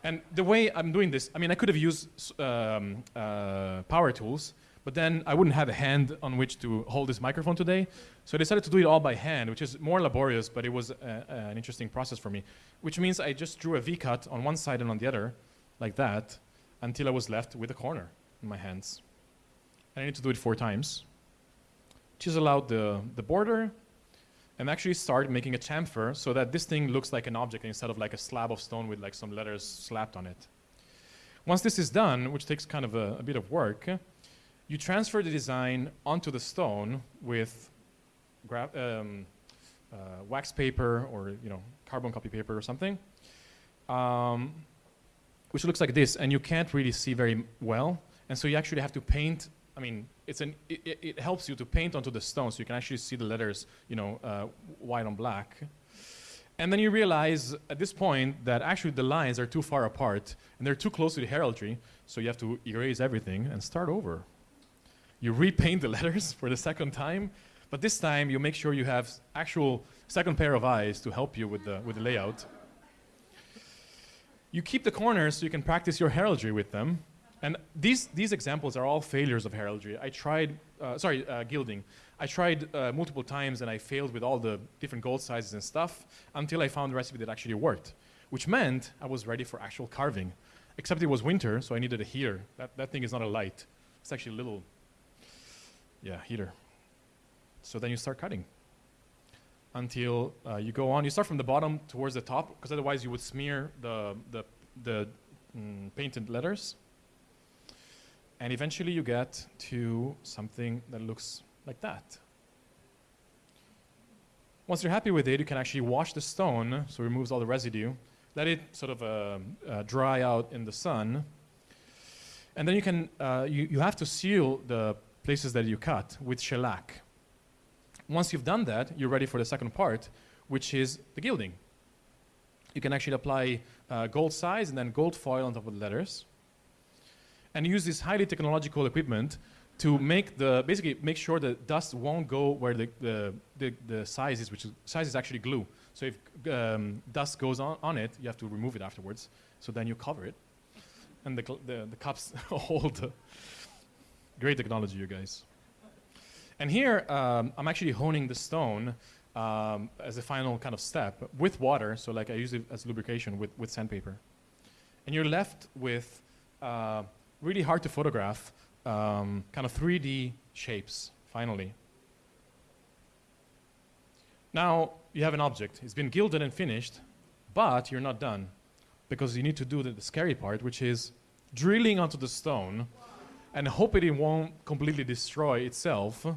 And the way I'm doing this, I mean, I could have used um, uh, power tools, but then I wouldn't have a hand on which to hold this microphone today. So I decided to do it all by hand, which is more laborious, but it was a, a, an interesting process for me. Which means I just drew a V-cut on one side and on the other, like that, until I was left with a corner in my hands. And I need to do it four times. Chisel out the, the border, and actually start making a chamfer so that this thing looks like an object instead of like a slab of stone with like some letters slapped on it. Once this is done, which takes kind of a, a bit of work, you transfer the design onto the stone with um, uh, wax paper or you know carbon copy paper or something, um, which looks like this, and you can't really see very well, and so you actually have to paint. I mean, it's an it, it helps you to paint onto the stone, so you can actually see the letters, you know, uh, white on black. And then you realize at this point that actually the lines are too far apart and they're too close to the heraldry, so you have to erase everything and start over you repaint the letters for the second time, but this time you make sure you have actual second pair of eyes to help you with the, with the layout. You keep the corners so you can practice your heraldry with them. And these, these examples are all failures of heraldry. I tried, uh, sorry, uh, gilding. I tried uh, multiple times and I failed with all the different gold sizes and stuff until I found a recipe that actually worked, which meant I was ready for actual carving. Except it was winter, so I needed a heater. That, that thing is not a light. It's actually a little yeah, heater. So then you start cutting until uh, you go on. You start from the bottom towards the top because otherwise you would smear the, the, the mm, painted letters. And eventually you get to something that looks like that. Once you're happy with it, you can actually wash the stone, so it removes all the residue. Let it sort of uh, uh, dry out in the sun. And then you can, uh, you, you have to seal the places that you cut with shellac. Once you've done that, you're ready for the second part, which is the gilding. You can actually apply uh, gold size and then gold foil on top of the letters. And use this highly technological equipment to make the, basically make sure that dust won't go where the, the, the, the size is, which is, size is actually glue. So if um, dust goes on, on it, you have to remove it afterwards. So then you cover it. And the, the, the cups hold Great technology, you guys. And here, um, I'm actually honing the stone um, as a final kind of step with water. So like I use it as lubrication with, with sandpaper. And you're left with uh, really hard to photograph um, kind of 3D shapes, finally. Now, you have an object. It's been gilded and finished, but you're not done because you need to do the, the scary part, which is drilling onto the stone and hoping it won't completely destroy itself.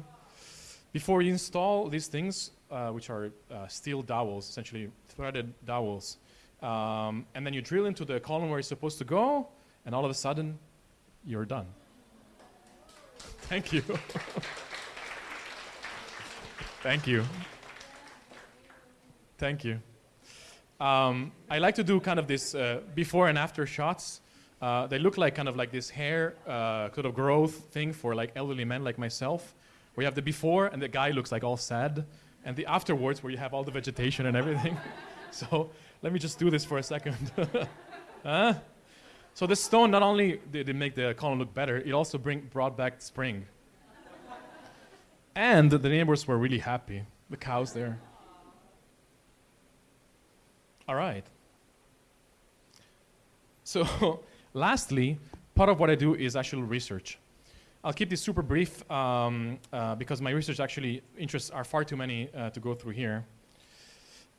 Before you install these things, uh, which are uh, steel dowels, essentially threaded dowels, um, and then you drill into the column where it's supposed to go, and all of a sudden, you're done. Thank you. Thank you. Thank you. Um, I like to do kind of this uh, before and after shots. Uh, they look like kind of like this hair uh, sort of growth thing for like elderly men like myself, you have the before and the guy looks like all sad, and the afterwards where you have all the vegetation and everything. so let me just do this for a second. huh? So the stone not only did it make the column look better, it also bring, brought back spring. and the neighbors were really happy. The cows there. All right. So Lastly, part of what I do is actual research. I'll keep this super brief um, uh, because my research actually interests are far too many uh, to go through here.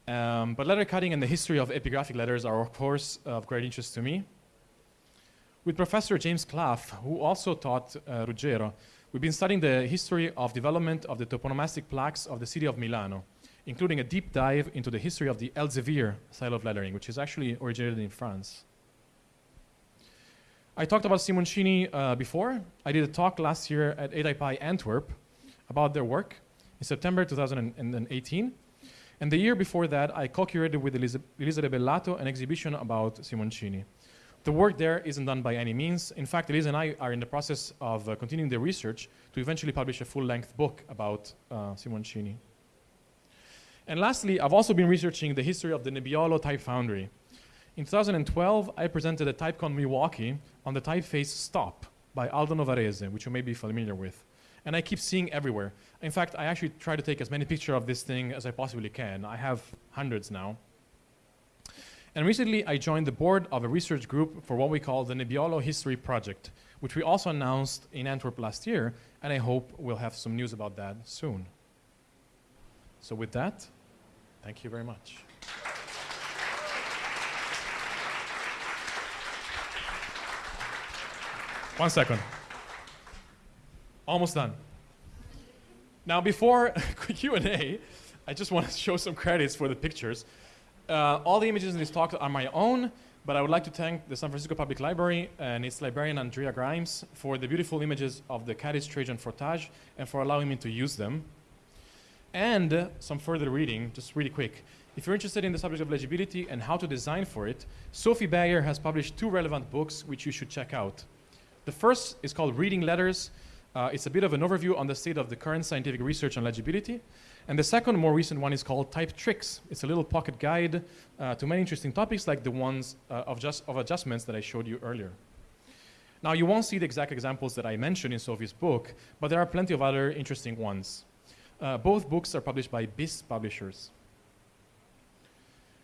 Um, but letter cutting and the history of epigraphic letters are of course of great interest to me. With Professor James Clough, who also taught uh, Ruggero, we've been studying the history of development of the toponomastic plaques of the city of Milano, including a deep dive into the history of the Elzevir style of lettering, which is actually originated in France. I talked about Simoncini uh, before. I did a talk last year at ATypI Antwerp about their work in September 2018. And the year before that, I co-curated with Elisa, Elisa Bellato an exhibition about Simoncini. The work there isn't done by any means. In fact, Elisa and I are in the process of uh, continuing the research to eventually publish a full-length book about uh, Simoncini. And lastly, I've also been researching the history of the Nebiolo type foundry. In 2012, I presented at TypeCon Milwaukee on the typeface Stop by Aldo Novarese, which you may be familiar with. And I keep seeing everywhere. In fact, I actually try to take as many pictures of this thing as I possibly can. I have hundreds now. And recently, I joined the board of a research group for what we call the Nebiolo History Project, which we also announced in Antwerp last year, and I hope we'll have some news about that soon. So with that, thank you very much. One second. Almost done. Now, before Q&A, I just want to show some credits for the pictures. Uh, all the images in this talk are my own, but I would like to thank the San Francisco Public Library and its librarian Andrea Grimes for the beautiful images of the Catich Trajan Frottage and for allowing me to use them. And uh, some further reading, just really quick. If you're interested in the subject of legibility and how to design for it, Sofie Beier has published two relevant books which you should check out. The first is called Reading Letters. Uh, it's a bit of an overview on the state of the current scientific research on legibility. And the second, more recent one is called Type Tricks. It's a little pocket guide uh, to many interesting topics like the ones uh, of, just, of adjustments that I showed you earlier. Now, you won't see the exact examples that I mentioned in Sofie's book, but there are plenty of other interesting ones. Uh, both books are published by BIS publishers.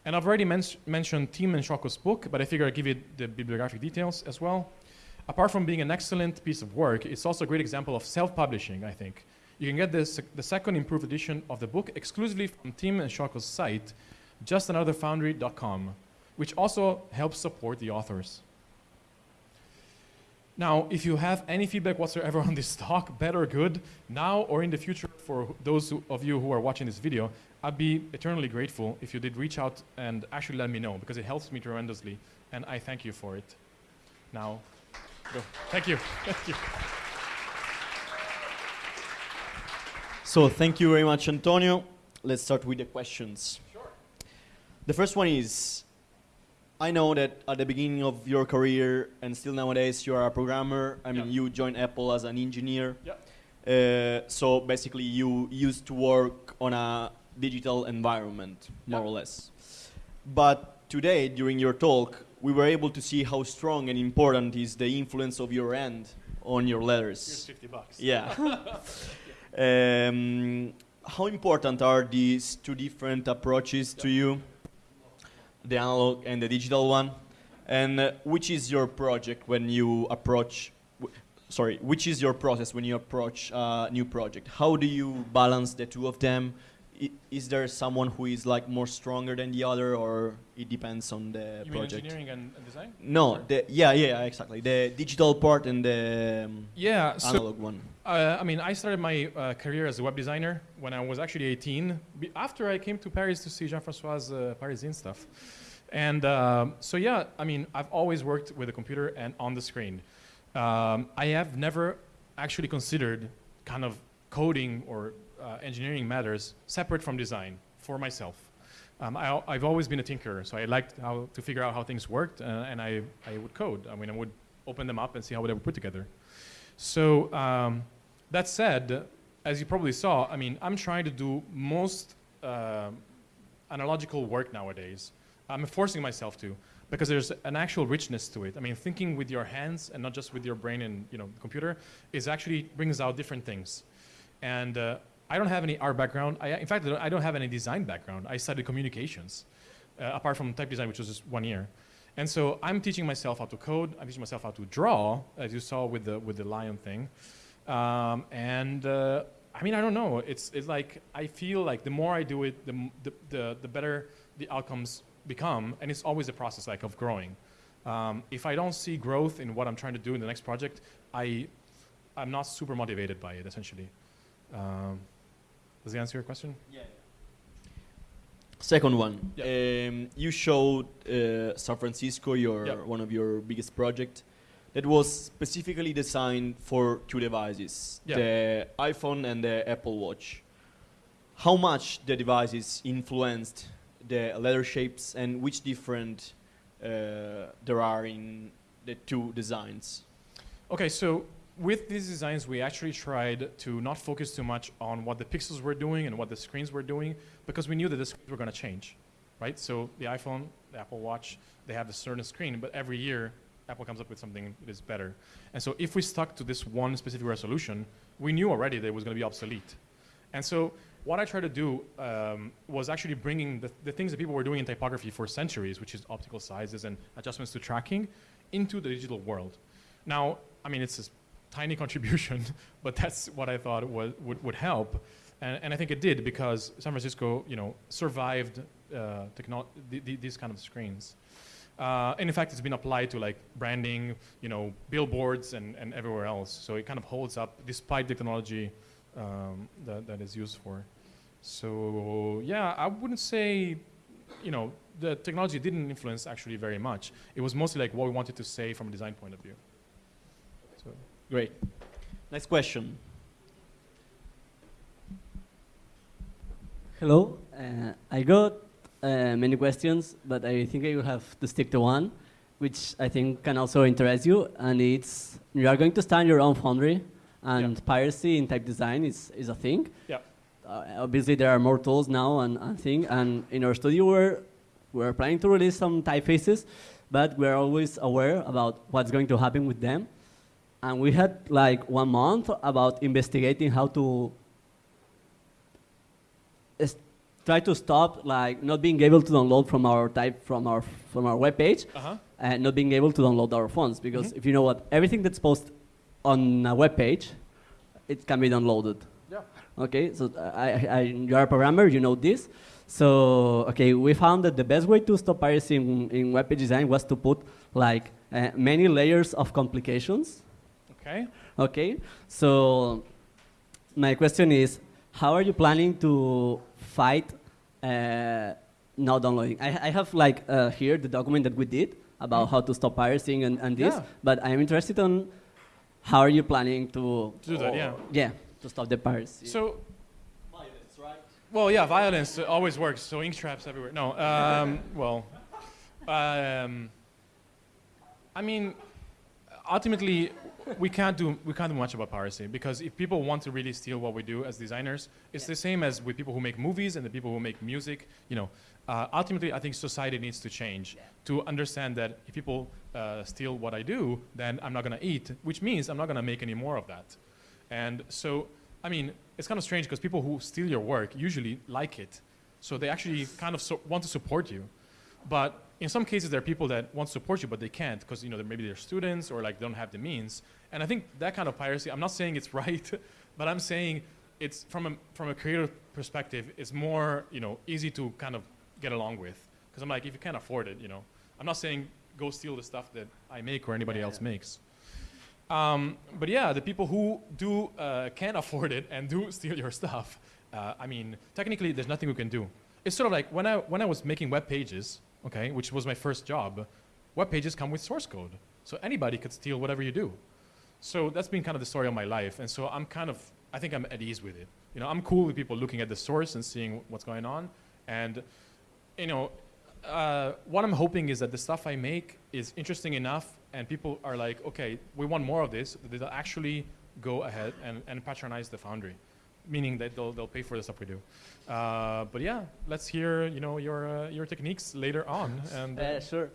And I've already men mentioned Tim and Shoko's book, but I figure I'll give you the bibliographic details as well apart from being an excellent piece of work, it's also a great example of self-publishing, I think. You can get this, the second improved edition of the book exclusively from Tim and Shoko's site, justanotherfoundry.com, which also helps support the authors. Now, if you have any feedback whatsoever on this talk, bad or good, now or in the future, for those who, of you who are watching this video, I'd be eternally grateful if you did reach out and actually let me know, because it helps me tremendously, and I thank you for it. Now, Go. Thank you. Thank you. So thank you very much, Antonio. Let's start with the questions. Sure. The first one is, I know that at the beginning of your career and still nowadays you are a programmer. I mean, you joined Apple as an engineer. Yeah. Uh, so basically, you used to work on a digital environment, more or less. But today, during your talk, we were able to see how strong and important is the influence of your end on your letters. Here's 50 bucks. Yeah. um, how important are these two different approaches to you, the analog and the digital one? And uh, which is your project when you approach, sorry, which is your process when you approach a new project? How do you balance the two of them? Is there someone who is like more stronger than the other, or it depends on the you project? engineering and, and, design? No, the, yeah, yeah, exactly. The digital part and the um, yeah, analog so, one. Uh, I mean, I started my uh, career as a web designer when I was actually 18. Be after I came to Paris to see Jean-François' uh, Parisian stuff. And um, so, yeah, I mean, I've always worked with a computer and on the screen. Um, I have never actually considered kind of coding or uh, engineering matters separate from design for myself. Um, I, have always been a tinkerer, so I liked how to figure out how things worked, uh, and I, I would code. I mean, I would open them up and see how they would put together. So um, that said, as you probably saw, I mean, I'm trying to do most uh, analogical work nowadays. I'm forcing myself to because there's an actual richness to it. I mean, thinking with your hands and not just with your brain and you know computer is actually brings out different things. And uh, I don't have any art background. I, in fact, I don't have any design background. I studied communications, uh, apart from type design, which was just one year. And so I'm teaching myself how to code. I'm teaching myself how to draw, as you saw with the with the lion thing. Um, and uh, I mean, I don't know. It's it's like I feel like the more I do it, the the the, the better the outcomes become, and it's always a process like of growing. Um, if I don't see growth in what I'm trying to do in the next project, I I'm not super motivated by it essentially. Um, does that answer your question? Yeah. Second one. Yeah. Um, you showed uh, San Francisco, your one of your biggest projects. that was specifically designed for two devices, the iPhone and the Apple Watch. How much the devices influenced the letter shapes and which different uh, there are in the two designs? Okay, so with these designs, we actually tried to not focus too much on what the pixels were doing and what the screens were doing because we knew that the screens were going to change, right? So the iPhone, the Apple Watch, they have a certain screen, but every year Apple comes up with something that is better. And so if we stuck to this one specific resolution, we knew already that it was going to be obsolete. And so what I tried to do um, was actually bringing the, the things that people were doing in typography for centuries, which is optical sizes and adjustments to tracking, into the digital world. Now, I mean, it's tiny contribution, but that's what I thought would, would help. And, and I think it did because San Francisco, you know, survived uh, th- th- these kind of screens. Uh, and in fact, it's been applied to like branding, you know, billboards and, and everywhere else. So it kind of holds up despite the technology um, that, that is used for. So yeah, I wouldn't say, you know, the technology didn't influence actually very much. It was mostly like what we wanted to say from a design point of view. Great. Next question. Hello. Uh, I got uh, many questions, but I think I will have to stick to one, which I think can also interest you. And it's you are going to start your own foundry, and Yeah. piracy in type design is, is a thing. Yeah. Uh, obviously, there are more tools now and, and thing. And in our studio, we're we're planning to release some typefaces, but we're always aware about what's going to happen with them. And we had like one month about investigating how to try to stop like not being able to download from our type from our from our web page uh-huh. and not being able to download our phones because Mhm. if you know what everything that's posted on a web page it can be downloaded Yeah. okay so I, I, I you are a programmer you know this so okay we found that the best way to stop piracy in, in web page design was to put like uh, many layers of complications Okay. Okay, so my question is, how are you planning to fight uh, not downloading? I, I have like uh, here the document that we did about Mm. how to stop piracy and, and this, Yeah. but I'm interested on how are you planning to To do that, yeah. yeah to stop the piracy. So Violence, right? Well, yeah, violence always works. So ink traps everywhere. No, um, well, um, I mean, ultimately, we can't do we can't do much about piracy because if people want to really steal what we do as designers, it's the same as with people who make movies and the people who make music. You know, uh, ultimately, I think society needs to change to understand that if people uh, steal what I do, then I'm not gonna eat, which means I'm not gonna make any more of that. And so, I mean, it's kind of strange because people who steal your work usually like it. So they actually kind of so want to support you. But in some cases, there are people that want to support you, but they can't because you know they're, maybe they're students or like don't have the means. And I think that kind of piracy. I'm not saying it's right, but I'm saying it's from a from a creative perspective, it's more you know easy to kind of get along with. Because I'm like, if you can't afford it, you know, I'm not saying go steal the stuff that I make or anybody Yeah, else yeah. makes. Um, but yeah, the people who do uh, can afford it and do steal your stuff, uh, I mean, technically, there's nothing we can do. It's sort of like when I when I was making web pages, okay, which was my first job. Web pages come with source code, so anybody could steal whatever you do. So that's been kind of the story of my life, and so I'm kind of I think I'm at ease with it. You know, I'm cool with people looking at the source and seeing what's going on, and you know, uh, what I'm hoping is that the stuff I make is interesting enough, and people are like, okay, we want more of this. They'll actually go ahead and, and patronize the foundry, meaning that they'll, they'll pay for the stuff we do. Uh, but yeah, let's hear you know your uh, your techniques later on. And uh, Uh, sure.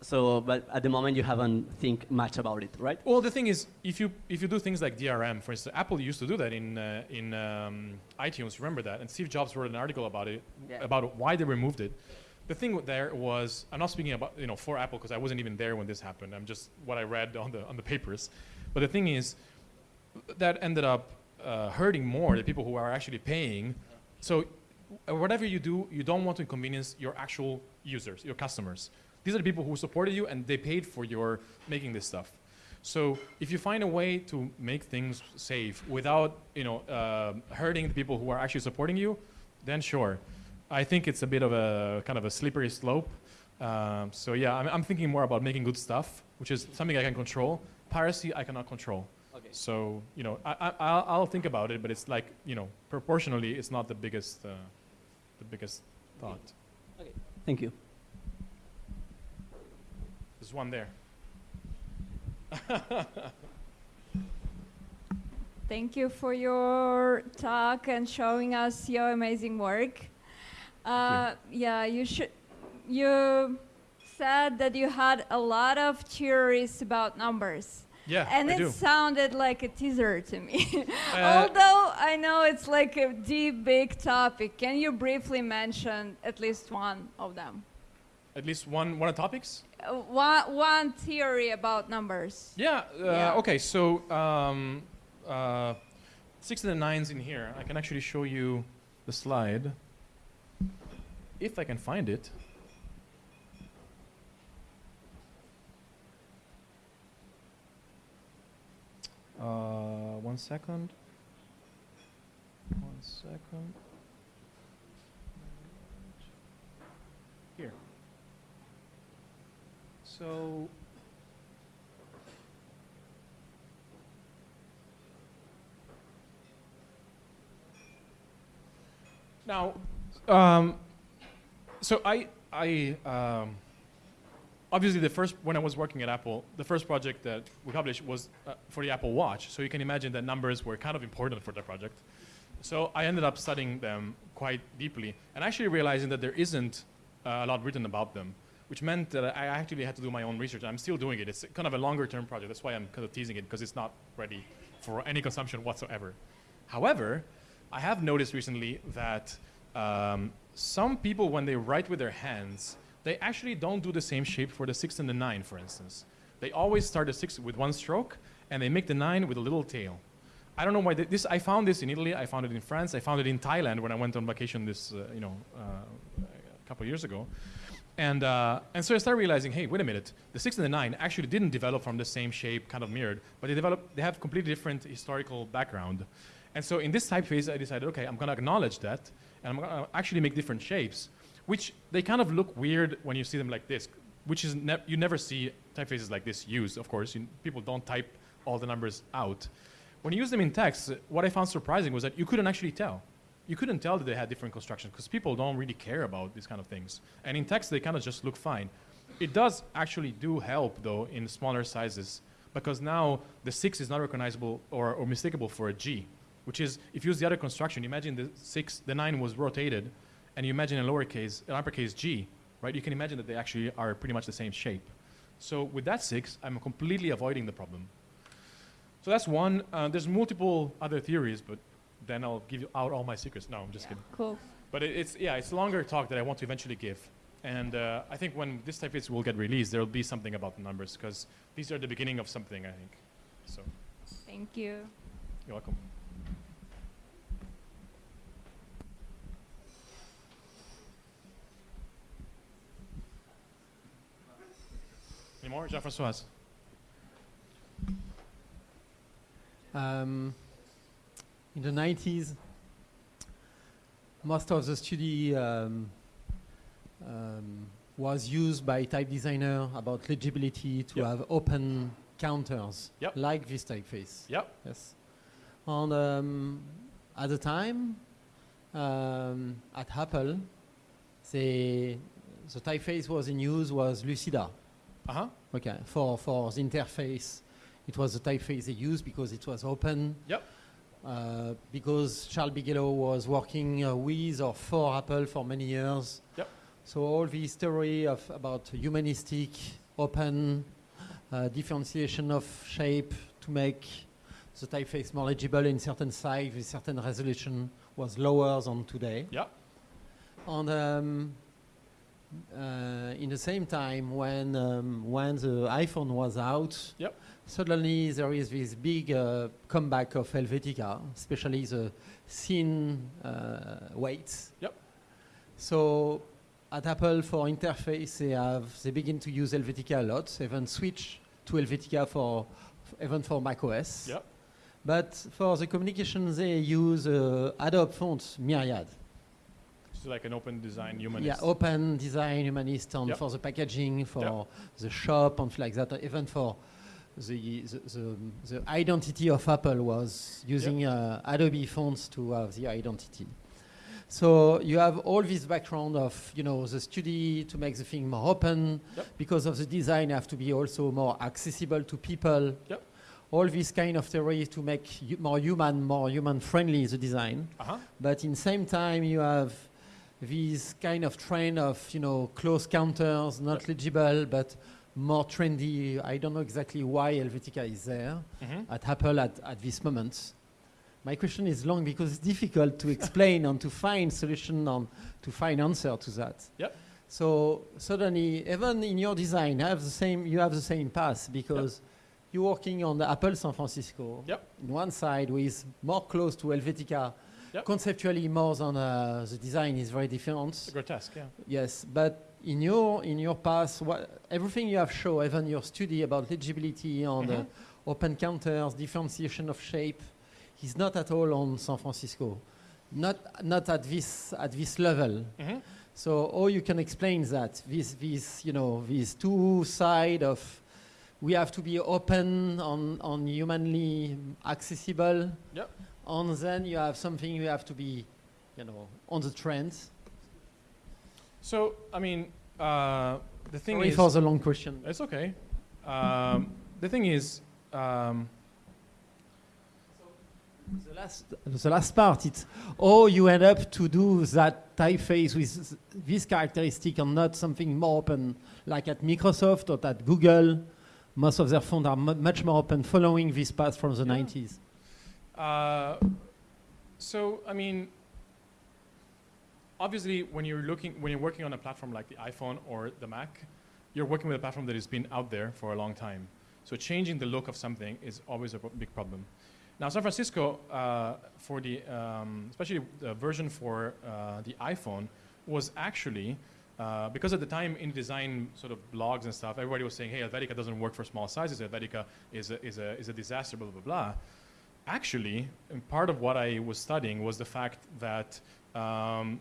So, but at the moment you haven't think much about it, right? Well, the thing is, if you if you do things like DRM, for instance, Apple used to do that in uh, in um, iTunes. Remember that? And Steve Jobs wrote an article about it, Yeah. about why they removed it. The thing there was, I'm not speaking about you know for Apple because I wasn't even there when this happened. I'm just what I read on the on the papers. But the thing is, that ended up uh, hurting more the people who are actually paying. So uh, whatever you do, you don't want to inconvenience your actual users, your customers. These are the people who supported you and they paid for your making this stuff. So if you find a way to make things safe without, you know, uh, hurting the people who are actually supporting you, then sure. I think it's a bit of a kind of a slippery slope. Um, so yeah, I'm, I'm thinking more about making good stuff, which is something I can control. Piracy, I cannot control. Okay. So you know, I, I, I'll, I'll think about it, but it's like you know, proportionally, it's not the biggest, uh, the biggest thought. Okay, thank you. There's one there. Thank you for your talk and showing us your amazing work. Uh, yeah, you should. You said that you had a lot of theories about numbers, Yeah, and I it do. sounded like a teaser to me. Uh, Although I know it's like a deep, big topic, can you briefly mention at least one of them? At least one one of the topics. Uh, one, one theory about numbers. Yeah. Uh, Yeah. Okay. So um, uh, six and the nines in here. I can actually show you the slide if I can find it. Uh, one second. One second. Here. So Now, um, so I, I um, obviously the first when I was working at Apple, the first project that we published was uh, for the Apple Watch. So you can imagine that numbers were kind of important for that project. So I ended up studying them quite deeply and actually realizing that there isn't uh, a lot written about them, which meant that I actually had to do my own research. I'm still doing it. It's kind of a longer term project. That's why I'm kind of teasing it because it's not ready for any consumption whatsoever. However, I have noticed recently that um, some people, when they write with their hands, they actually don't do the same shape for the six and the nine, for instance. They always start the six with one stroke, and they make the nine with a little tail. I don't know why this. I found this in Italy. I found it in France. I found it in Thailand when I went on vacation this, uh, you know, uh, a couple years ago. And, uh, and so I started realizing, hey, wait a minute, the six and the nine actually didn't develop from the same shape, kind of mirrored, but they developed, they have completely different historical background. And so in this typeface, I decided, okay, I'm gonna acknowledge that, and I'm gonna actually make different shapes, which they kind of look weird when you see them like this, which is, ne- you never see typefaces like this used, of course. You, people don't type all the numbers out. When you use them in text, what I found surprising was that you couldn't actually tell you couldn't tell that they had different constructions because people don't really care about these kind of things. And in text, they kind of just look fine. It does actually do help though in smaller sizes because now the six is not recognizable or, or mistakable for a G, which is if you use the other construction, imagine the six, the nine was rotated, and you imagine a lowercase, an uppercase G, right? You can imagine that they actually are pretty much the same shape. So with that six, I'm completely avoiding the problem. So that's one. Uh, there's multiple other theories, but then I'll give you out all my secrets. No, I'm just kidding. Cool. But it, it's yeah, it's a longer talk that I want to eventually give. And uh, I think when this typeface will get released, there will be something about the numbers because these are the beginning of something. I think. So Thank you. you're welcome. Any more, Jean-François? Um, in the 90s, most of the study um, um, was used by type designer about legibility to Yep. have open counters, Yep. like this typeface. Yep. Yes. And um, at the time, um, at Apple, the, the typeface was in use was Lucida. Uh huh. Okay, for, for the interface, it was the typeface they used because it was open. Yep. Uh, because Charles Bigelow was working uh, with or for Apple for many years. Yep. So all the history of about humanistic, open, uh, differentiation of shape to make the typeface more legible in certain size with certain resolution was lower than today. Yep. And um, uh, in the same time, when um, when the iPhone was out, Yep. suddenly there is this big uh, comeback of Helvetica, especially the thin uh, weights. Yep. So at Apple for interface, they have they begin to use Helvetica a lot. They even switch to Helvetica for even for macOS. Yep. But for the communication, they use uh, Adobe font Myriad. She's like an open design humanist. Yeah, open design humanist and Yep. for the packaging, for Yep. the shop and like that, even for the, the, the, the identity of Apple was using uh, Adobe fonts to have the identity. So you have all this background of, you know, the study to make the thing more open. Yep. Because of the design have to be also more accessible to people. Yep. All this kind of theory to make more human, more human friendly the design Uh-huh. but in the same time you have this kind of trend of you know close counters not legible but more trendy i don't know exactly why helvetica is there Mhm. at apple at, at this moment my question is long because it's difficult to explain and to find solution and to find answer to that Yep. so suddenly even in your design have the same you have the same path because you're working on the apple san francisco Yep. in one side with more close to helvetica Yep. conceptually more than uh, the design is very different grotesque, yeah. yes but in your in your past what everything you have shown even your study about legibility and uh, Mhm. open counters differentiation of shape is not at all on san francisco not not at this at this level Mhm. so how you can explain that this this you know these two side of we have to be open on on humanly accessible Yep. And then you have something you have to be you know on the trend So, I mean, uh, the thing sorry is, for the long question it's okay. Um, the thing is, um, the last the last part it's oh, you end up to do that typeface with this characteristic and not something more open like at microsoft or at google most of their fonts are mu- much more open following this path from the Yeah. 90s Uh, so I mean, obviously, when you're looking, when you're working on a platform like the iPhone or the Mac, you're working with a platform that has been out there for a long time. So changing the look of something is always a big problem. Now, San Francisco, uh, for the um, especially the version for uh, the iPhone, was actually uh, because at the time in design sort of blogs and stuff, everybody was saying, "Hey, Helvetica doesn't work for small sizes. Helvetica is a, is a, is a disaster." Blah blah blah actually, part of what I was studying was the fact that um,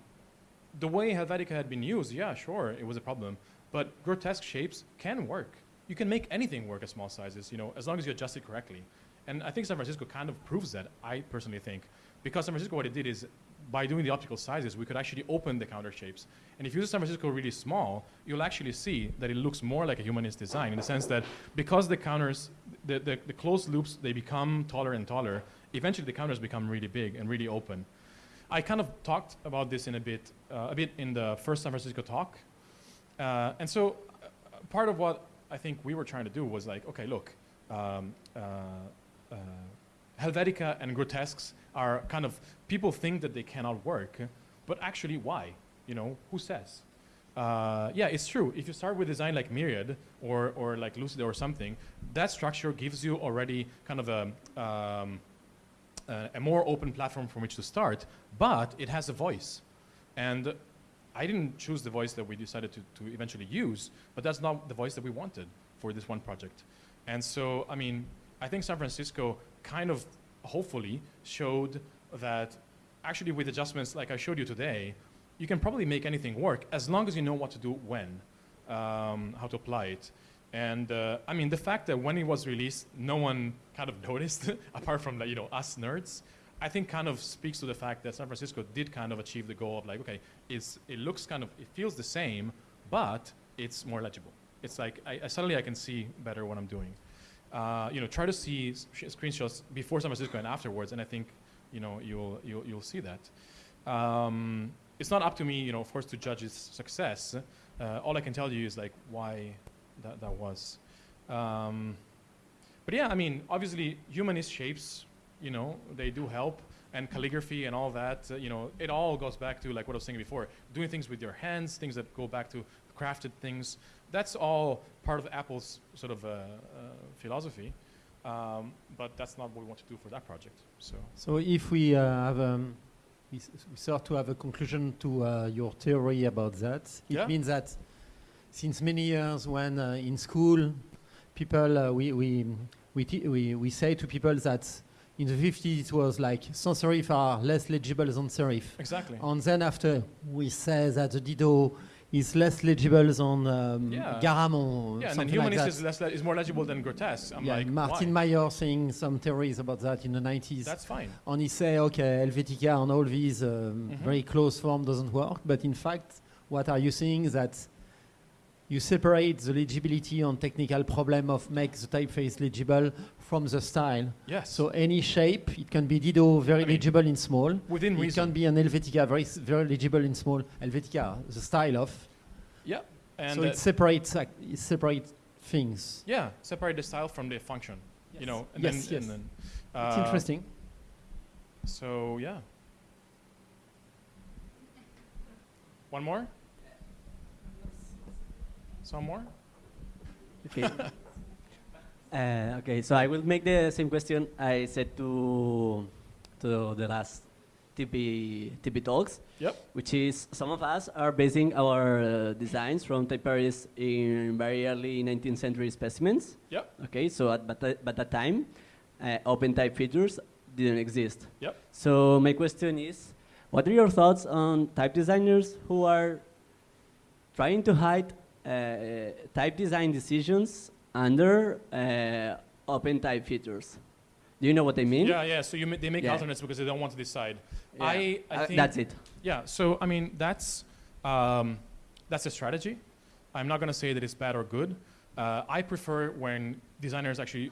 the way Helvetica had been used, yeah, sure, it was a problem, but grotesque shapes can work. You can make anything work at small sizes, you know, as long as you adjust it correctly. And I think San Francisco kind of proves that, I personally think. Because San Francisco, what it did is, by doing the optical sizes, we could actually open the counter shapes. And if you use San Francisco really small, you'll actually see that it looks more like a humanist design in the sense that because the counters, the, the, the closed loops, they become taller and taller, eventually the counters become really big and really open. I kind of talked about this in a bit, uh, a bit in the first San Francisco talk. Uh, and so uh, part of what I think we were trying to do was like, okay, look, um, uh, uh, Helvetica and grotesques are kind of people think that they cannot work, but actually, why? You know, who says? Uh, yeah, it's true. If you start with design like Myriad or, or like Lucid or something, that structure gives you already kind of a, um, a, a more open platform from which to start, but it has a voice. And I didn't choose the voice that we decided to, to eventually use, but that's not the voice that we wanted for this one project. And so, I mean, I think San Francisco kind of hopefully showed that actually with adjustments like I showed you today, you can probably make anything work as long as you know what to do when, um, how to apply it. And uh, I mean, the fact that when it was released, no one kind of noticed, apart from you know us nerds, I think kind of speaks to the fact that San Francisco did kind of achieve the goal of like, okay, it's, it looks kind of, it feels the same, but it's more legible. It's like I, I suddenly I can see better what I'm doing. Uh, you know, try to see screenshots before San Francisco and afterwards, and I think you know you'll you'll, you'll see that. Um, it's not up to me, you know, of course, to judge its success. Uh, all I can tell you is like why that that was. Um, but yeah, I mean, obviously, humanist shapes, you know, they do help, and calligraphy and all that. Uh, you know, it all goes back to like what I was saying before, doing things with your hands, things that go back to crafted things. That's all part of Apple's sort of uh, uh, philosophy. Um, but that's not what we want to do for that project. So So if we uh, have, um, we, we start to have a conclusion to uh, your theory about that, it Yeah. means that since many years, when uh, in school, people uh, we we we, we we say to people that In the 50s, it was like sans serif are less legible than serif. Exactly. And then after, we say that the Didot is less legible than um, Yeah. Garamond. Yeah, and like humanist that. is, less, le- is more legible than grotesque. I'm yeah, like, Martin why? Mayer saying some theories about that in the 90s. That's fine. and he say, okay, Helvetica and all these um, Mhm. very close form doesn't work. But in fact, what are you saying is that you separate the legibility and technical problem of make the typeface legible from the style. Yes. So any shape, it can be Didot very I mean, legible in small. within It reason. can be an Helvetica very very legible in small. Helvetica, the style of. yeah. And so uh, it separates ac- it separates things. yeah, separate the style from the function. You know, and Yes, then, yes. and then It's uh, interesting. So yeah. One more. Some more. Okay. uh, okay, so I will make the same question I said to to the last TP TP talks. Yep. Which is some of us are basing our uh, designs from TypeParis in very early 19th century specimens. Yep. Okay, so at but, but that time, uh, OpenType features didn't exist. Yep. So my question is, what are your thoughts on type designers who are trying to hide uh, type design decisions under uh, open type features? Do you know what I mean? Yeah, yeah. So you ma- they make Yeah. alternates because they don't want to decide. Yeah. I, I Uh, think that's it. Yeah. So I mean, that's um, that's a strategy. I'm not going to say that it's bad or good. Uh, I prefer when designers actually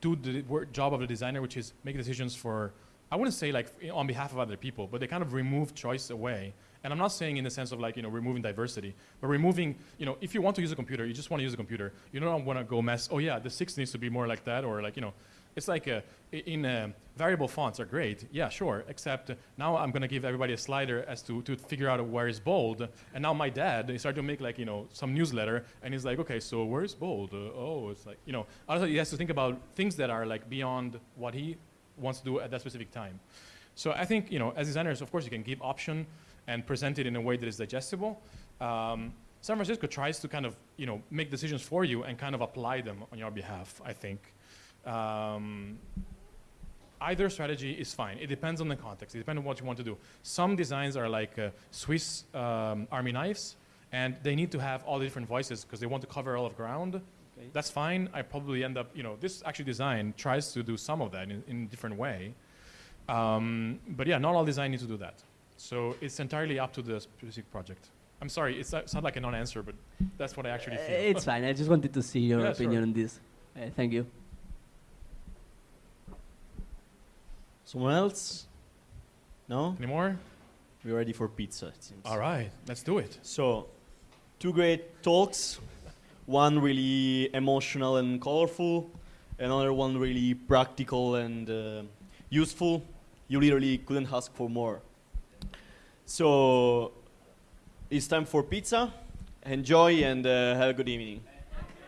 do the work, job of the designer, which is make decisions for. I wouldn't say like on behalf of other people, but they kind of remove choice away. And I'm not saying in the sense of like you know removing diversity, but removing you know if you want to use a computer, you just want to use a computer. You don't want to go mess. Oh yeah, the six needs to be more like that, or like you know, it's like uh, i- in uh, variable fonts are great. Yeah, sure. Except uh, now I'm gonna give everybody a slider as to to figure out where is bold. And now my dad he started to make like you know some newsletter, and he's like, okay, so where is bold? Uh, oh, it's like you know. Also, he has to think about things that are like beyond what he wants to do at that specific time. So I think you know, as designers, of course, you can give option and present it in a way that is digestible. Um, San Francisco tries to kind of you know make decisions for you and kind of apply them on your behalf. I think. Um, either strategy is fine. It depends on the context. It depends on what you want to do. Some designs are like uh, Swiss um, army knives, and they need to have all the different voices because they want to cover all of ground. Okay. That's fine. I probably end up, you know, this actually design tries to do some of that in, in a different way. Um, but yeah, not all design needs to do that. So it's entirely up to the specific project. I'm sorry, it's, it's not like a non-answer, but that's what I actually Uh, feel. it's fine. I just wanted to see your Yeah, opinion sure. on this. Uh, thank you. Someone else? No? Any more? We're ready for pizza, it seems. All right, let's do it. So, two great talks. One really emotional and colorful, another one really practical and uh, useful. You literally couldn't ask for more. So, it's time for pizza. Enjoy and uh, have a good evening.